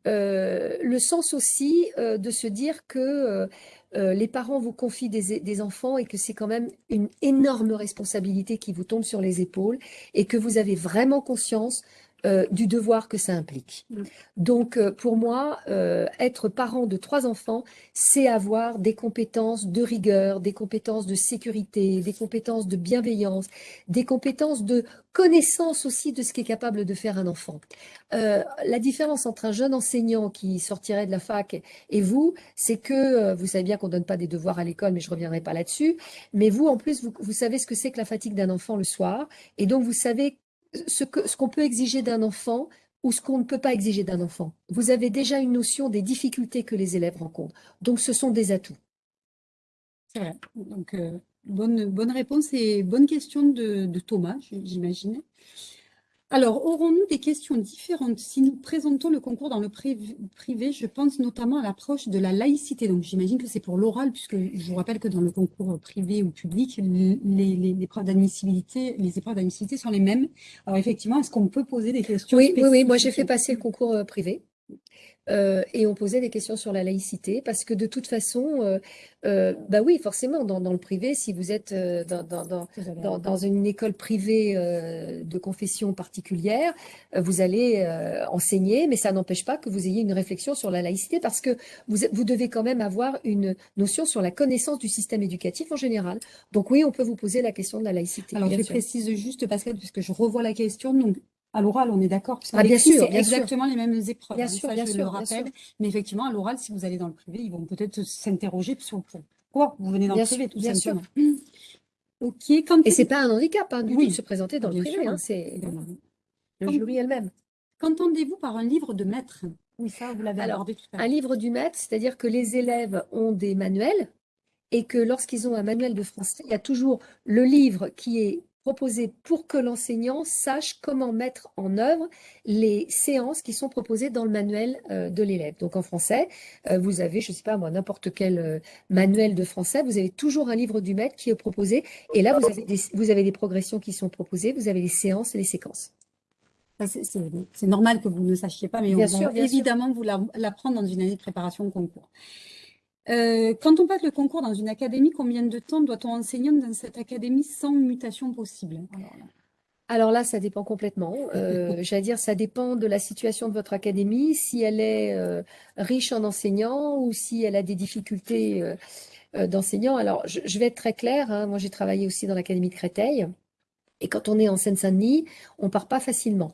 Speaker 2: euh, le sens aussi euh, de se dire que euh, les parents vous confient des enfants et que c'est quand même une énorme responsabilité qui vous tombe sur les épaules et que vous avez vraiment conscience euh, du devoir que ça implique.
Speaker 1: Mm.
Speaker 2: Donc, euh, pour moi, euh, être parent de trois enfants, c'est avoir des compétences de rigueur, des compétences de sécurité, des compétences de bienveillance, des compétences de connaissance aussi de ce qu'est capable de faire un enfant. Euh, la différence entre un jeune enseignant qui sortirait de la fac et vous, c'est que euh, vous savez bien qu'on donne pas des devoirs à l'école, mais je reviendrai pas là-dessus. Mais vous, en plus, vous, vous savez ce que c'est que la fatigue d'un enfant le soir, et donc vous savez ce que ce qu'on peut exiger d'un enfant ou ce qu'on ne peut pas exiger d'un enfant. Vous avez déjà une notion des difficultés que les élèves rencontrent. Donc, ce sont des atouts.
Speaker 1: C'est vrai. Donc, euh, bonne, bonne réponse et bonne question de, Thomas, j'imagine. Alors, aurons-nous des questions différentes si nous présentons le concours dans le priv- privé? Je pense notamment à l'approche de la laïcité. Donc, j'imagine que c'est pour l'oral, puisque je vous rappelle que dans le concours privé ou public, les, les, les épreuves d'admissibilité, les épreuves d'admissibilité sont les mêmes. Alors, effectivement, est-ce qu'on peut poser des questions
Speaker 2: Oui, oui, oui. Moi, j'ai fait passer le concours euh, privé. Euh, et on posait des questions sur la laïcité parce que de toute façon, euh, euh, bah oui, forcément, dans, dans le privé, si vous êtes dans, une école privée de confession particulière, vous allez enseigner, mais ça n'empêche pas que vous ayez une réflexion sur la laïcité parce que vous, vous devez quand même avoir une notion sur la connaissance du système éducatif en général. Donc oui, on peut vous poser la question de la laïcité.
Speaker 1: Alors, je
Speaker 2: sûr.
Speaker 1: précise juste, Pascal, puisque je revois la question. Donc, à l'oral, on est d'accord,
Speaker 2: Ah, bien sûr, sûr.
Speaker 1: exactement les mêmes épreuves.
Speaker 2: Bien
Speaker 1: hein,
Speaker 2: sûr,
Speaker 1: ça,
Speaker 2: bien
Speaker 1: je
Speaker 2: sûr,
Speaker 1: le rappelle.
Speaker 2: sûr.
Speaker 1: Mais effectivement, à l'oral, si vous allez dans le privé, ils vont peut-être s'interroger sur pourquoi vous venez dans
Speaker 2: Bien
Speaker 1: le privé,
Speaker 2: sûr,
Speaker 1: tout
Speaker 2: bien sûr.
Speaker 1: simplement. Quand
Speaker 2: Et c'est pas un handicap hein, du
Speaker 1: Oui,
Speaker 2: tout de se présenter dans le privé,
Speaker 1: sûr,
Speaker 2: hein, c'est le
Speaker 1: Quand-
Speaker 2: jury elle-même.
Speaker 1: Qu'entendez-vous par un livre de maître? Oui, ça, vous l'avez
Speaker 2: Alors,
Speaker 1: abordé tout à
Speaker 2: Un livre du maître, c'est-à-dire que les élèves ont des manuels et que lorsqu'ils ont un manuel de français, il y a toujours le livre qui est proposé pour que l'enseignant sache comment mettre en œuvre les séances qui sont proposées dans le manuel euh, de l'élève. Donc en français, euh, vous avez, je ne sais pas moi, n'importe quel euh, manuel de français, vous avez toujours un livre du maître qui est proposé et là vous avez des, vous avez des progressions qui sont proposées, vous avez les séances et les séquences.
Speaker 1: C'est normal que vous ne sachiez pas, mais
Speaker 2: Bien
Speaker 1: on
Speaker 2: sûr,
Speaker 1: va
Speaker 2: sûr.
Speaker 1: évidemment vous la- l'apprendre dans une année de préparation au concours. Euh, quand on passe le concours dans une académie, combien de temps doit-on enseigner dans cette académie sans mutation possible? Alors là,
Speaker 2: Alors là, ça dépend complètement. Euh, j'allais dire, ça dépend de la situation de votre académie, si elle est euh, riche en enseignants ou si elle a des difficultés euh, d'enseignants. Alors, je, je vais être très claire. hein. Moi, j'ai travaillé aussi dans l'académie de Créteil. Et quand on est en Seine-Saint-Denis, on part pas facilement.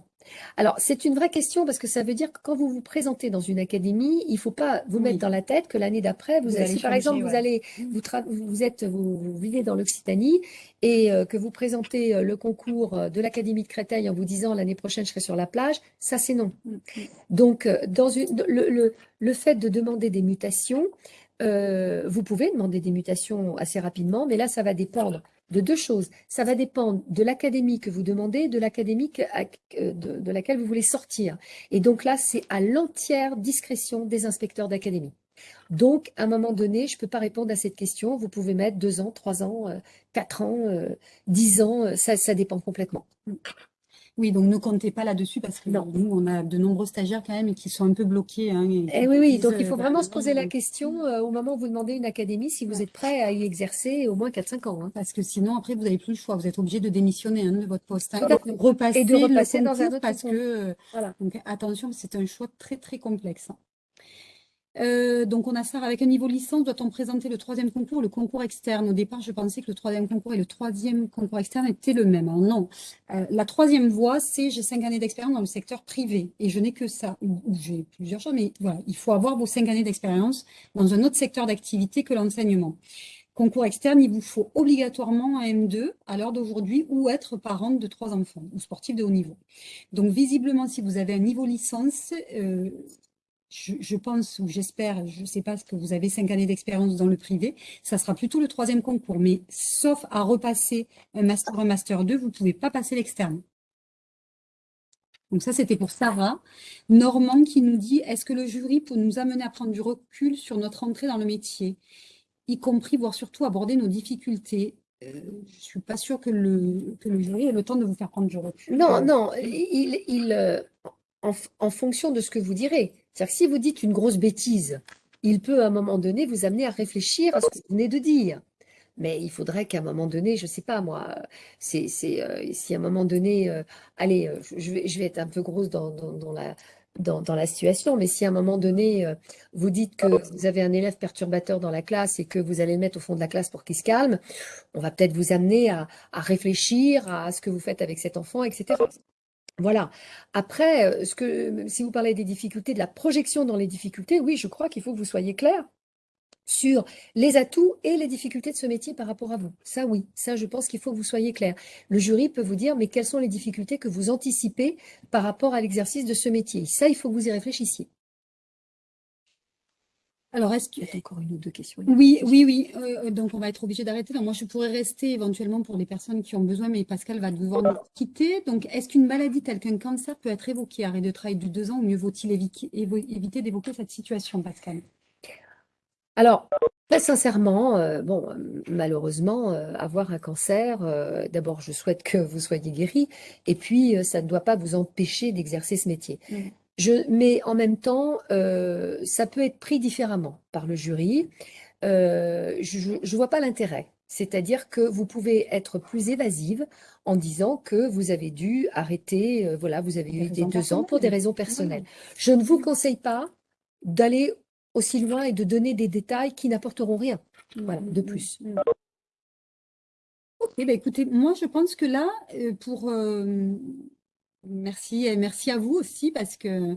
Speaker 2: Alors, c'est une vraie question parce que ça veut dire que quand vous vous présentez dans une académie, il faut pas vous mettre
Speaker 1: Oui.
Speaker 2: dans la tête que l'année d'après, vous,
Speaker 1: Vous
Speaker 2: allez, si par exemple, vous allez, vous, êtes, vous, vous vivez dans l'Occitanie et euh, que vous présentez euh, le concours euh, de l'Académie de Créteil en vous disant l'année prochaine je serai sur la plage, ça c'est non.
Speaker 1: Mm.
Speaker 2: Donc, euh, dans une, le, le, le fait de demander des mutations, euh, vous pouvez demander des mutations assez rapidement, mais là, ça va dépendre de deux choses. Ça va dépendre de l'académie que vous demandez, de l'académie que- de, laquelle vous voulez sortir. Et donc là, c'est à l'entière discrétion des inspecteurs d'académie. Donc, à un moment donné, je ne peux pas répondre à cette question. Vous pouvez mettre deux ans, trois ans, euh, quatre ans, euh, dix ans, euh, ça, ça dépend complètement.
Speaker 1: Oui, donc ne comptez pas là-dessus parce que
Speaker 2: Non.
Speaker 1: nous, on a de nombreux stagiaires quand même et qui sont un peu bloqués. hein, et
Speaker 2: Eh oui, oui, donc il
Speaker 1: euh,
Speaker 2: faut vraiment se poser la question euh, au moment où vous demandez une académie si vous êtes prêt à y exercer au moins 4-5 ans. hein.
Speaker 1: Parce que sinon, après, vous n'avez plus le choix. Vous êtes obligé de démissionner hein, de votre poste. hein, et de repasser
Speaker 2: Et de
Speaker 1: le
Speaker 2: repasser dans un autre
Speaker 1: parce que, euh,
Speaker 2: Voilà.
Speaker 1: donc attention, c'est un choix très, très complexe. Euh, donc, on a ça avec un niveau licence. Doit-on présenter le troisième concours, le concours externe? Au départ, je pensais que le troisième concours et le troisième concours externe étaient le même. Alors, non. Euh, la troisième voie, c'est j'ai cinq années d'expérience dans le secteur privé et je n'ai que ça. Ou j'ai plusieurs choses, mais voilà, il faut avoir vos cinq années d'expérience dans un autre secteur d'activité que l'enseignement. Concours externe, il vous faut obligatoirement un M2 à l'heure d'aujourd'hui ou être parent de trois enfants ou sportif de haut niveau. Donc, visiblement, si vous avez un niveau licence, euh, je, je pense ou j'espère, je ne sais pas ce que vous avez cinq années d'expérience dans le privé, ça sera plutôt le troisième concours. Mais sauf à repasser un master, un master 2, vous ne pouvez pas passer l'externe. Donc ça, c'était pour Sarah. Normand qui nous dit, est-ce que le jury peut nous amener à prendre du recul sur notre entrée dans le métier, y compris, voire surtout aborder nos difficultés? Euh, je ne suis pas sûre que le, que le jury ait le temps de vous faire prendre du recul.
Speaker 2: Non,
Speaker 1: Euh,
Speaker 2: non, il, il, euh, en, fonction de ce que vous direz. C'est-à-dire si vous dites une grosse bêtise, il peut à un moment donné vous amener à réfléchir à ce que vous venez de dire. Mais il faudrait qu'à un moment donné, je ne sais pas moi, c'est, euh, si à un moment donné, euh, allez, euh, je vais, être un peu grosse dans, la, situation, mais si à un moment donné, vous dites que vous avez un élève perturbateur dans la classe et que vous allez le mettre au fond de la classe pour qu'il se calme, on va peut-être vous amener à réfléchir à ce que vous faites avec cet enfant, etc. Voilà. Après, ce que, si vous parlez des difficultés, de la projection dans les difficultés, oui, je crois qu'il faut que vous soyez clair sur les atouts et les difficultés de ce métier par rapport à vous. Ça, oui, ça, je pense qu'il faut que vous soyez clair. Le jury peut vous dire, mais quelles sont les difficultés que vous anticipez par rapport à l'exercice de ce métier? Ça, il faut que vous y réfléchissiez.
Speaker 1: Alors, est-ce
Speaker 2: Il y a encore une ou deux questions.
Speaker 1: Oui, oui, oui. Euh, donc, on va être obligé d'arrêter. Moi, je pourrais rester éventuellement pour les personnes qui ont besoin, mais Pascal va devoir nous quitter. Donc, est-ce qu'une maladie telle qu'un cancer peut être évoquée, arrêt de travail de deux ans, ou mieux vaut-il éviter d'évoquer cette situation, Pascal?
Speaker 2: Alors, très sincèrement, euh, bon, malheureusement, euh, avoir un cancer, euh, d'abord, je souhaite que vous soyez guéri, et puis, ça ne doit pas vous empêcher d'exercer ce métier.
Speaker 1: Mmh.
Speaker 2: Je, mais en même temps, ça peut être pris différemment par le jury. je ne vois pas l'intérêt. C'est-à-dire que vous pouvez être plus évasive en disant que vous avez dû arrêter, voilà, vous avez eu des deux ans pour des raisons personnelles. Je ne vous conseille pas d'aller aussi loin et de donner des détails qui n'apporteront rien voilà, de plus.
Speaker 1: Ok, bah écoutez, moi je pense que là, euh, pour euh, merci et merci à vous aussi parce que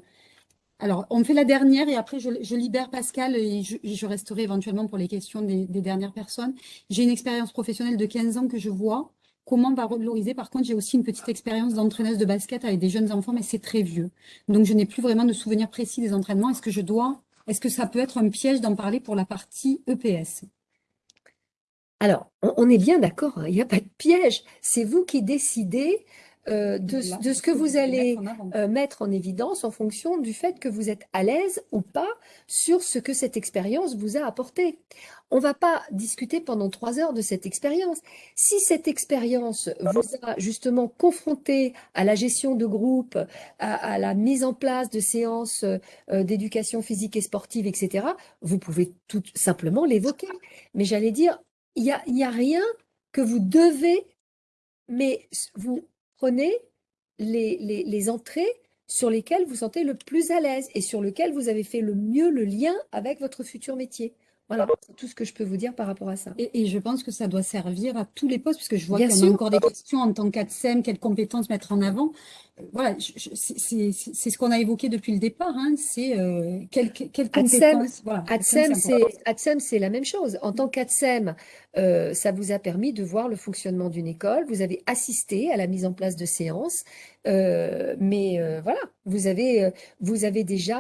Speaker 1: alors on fait la dernière et après je, libère Pascal et je, resterai éventuellement pour les questions des, dernières personnes. J'ai une expérience professionnelle de 15 ans que je vois. Comment valoriser? Par contre, j'ai aussi une petite expérience d'entraîneuse de basket avec des jeunes enfants, mais c'est très vieux. Donc, je n'ai plus vraiment de souvenirs précis des entraînements. Est-ce que je dois est-ce que ça peut être un piège d'en parler pour la partie EPS
Speaker 2: Alors, on est bien d'accord, hein, il n'y a pas de piège. C'est vous qui décidez euh, de, ce que vous allez euh, mettre en évidence en fonction du fait que vous êtes à l'aise ou pas sur ce que cette expérience vous a apporté. On ne va pas discuter pendant trois heures de cette expérience. Si cette expérience vous a justement confronté à la gestion de groupe, à, la mise en place de séances euh, d'éducation physique et sportive, etc., vous pouvez tout simplement l'évoquer. Mais j'allais dire, il n'y a, y a rien que vous devez, mais vous prenez les, les, entrées sur lesquelles vous sentez le plus à l'aise et sur lesquelles vous avez fait le mieux le lien avec votre futur métier. Voilà, c'est tout ce que je peux vous dire par rapport à ça.
Speaker 1: Et, je pense que ça doit servir à tous les postes, puisque je vois qu'il y a encore des questions en tant qu'ADSEM, quelles compétences mettre en avant. Voilà, c'est ce qu'on a évoqué depuis le départ, hein, c'est euh, quelles, compétences.
Speaker 2: ADSEM, c'est la même chose. En tant qu'ADSEM, euh, ça vous a permis de voir le fonctionnement d'une école, vous avez assisté à la mise en place de séances, euh, mais euh, voilà, vous avez, vous avez déjà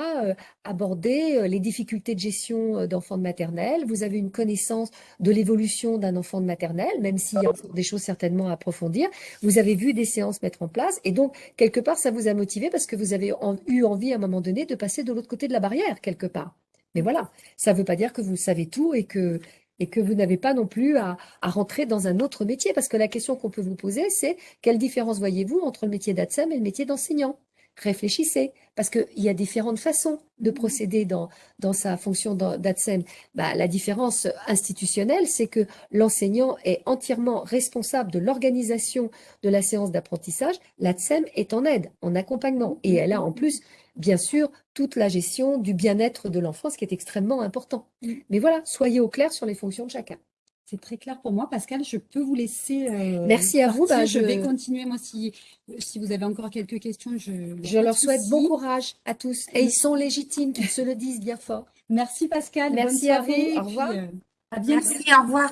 Speaker 2: abordé les difficultés de gestion d'enfants de maternelle, vous avez une connaissance de l'évolution d'un enfant de maternelle, même s'il y a des choses certainement à approfondir, vous avez vu des séances mettre en place, et donc quelque part ça vous a motivé parce que vous avez eu envie à un moment donné de passer de l'autre côté de la barrière, quelque part. Mais voilà, ça ne veut pas dire que vous savez tout et que, et que vous n'avez pas non plus à, rentrer dans un autre métier. Parce que la question qu'on peut vous poser, c'est quelle différence voyez-vous entre le métier d'ADSEM et le métier d'enseignant? Réfléchissez, parce qu'il y a différentes façons de procéder dans, dans sa fonction d'ADSEM. Bah, la différence institutionnelle, c'est que l'enseignant est entièrement responsable de l'organisation de la séance d'apprentissage. L'ADSEM est en aide, en accompagnement. Et elle a en plus bien sûr, toute la gestion du bien-être de l'enfant, ce qui est extrêmement important. Mm. Mais voilà, soyez au clair sur les fonctions de chacun.
Speaker 1: C'est très clair pour moi. Pascal, je peux vous laisser.
Speaker 2: Euh, Merci à vous.
Speaker 1: Bah, je... vais continuer. Moi, si, si vous avez encore quelques questions, je.
Speaker 2: Je leur souhaite bon courage à tous. Et ils sont légitimes, qu'ils se le disent bien fort.
Speaker 1: Merci Pascal.
Speaker 2: Merci à vous. Au revoir. Euh,
Speaker 1: à bientôt.
Speaker 7: Merci, au revoir.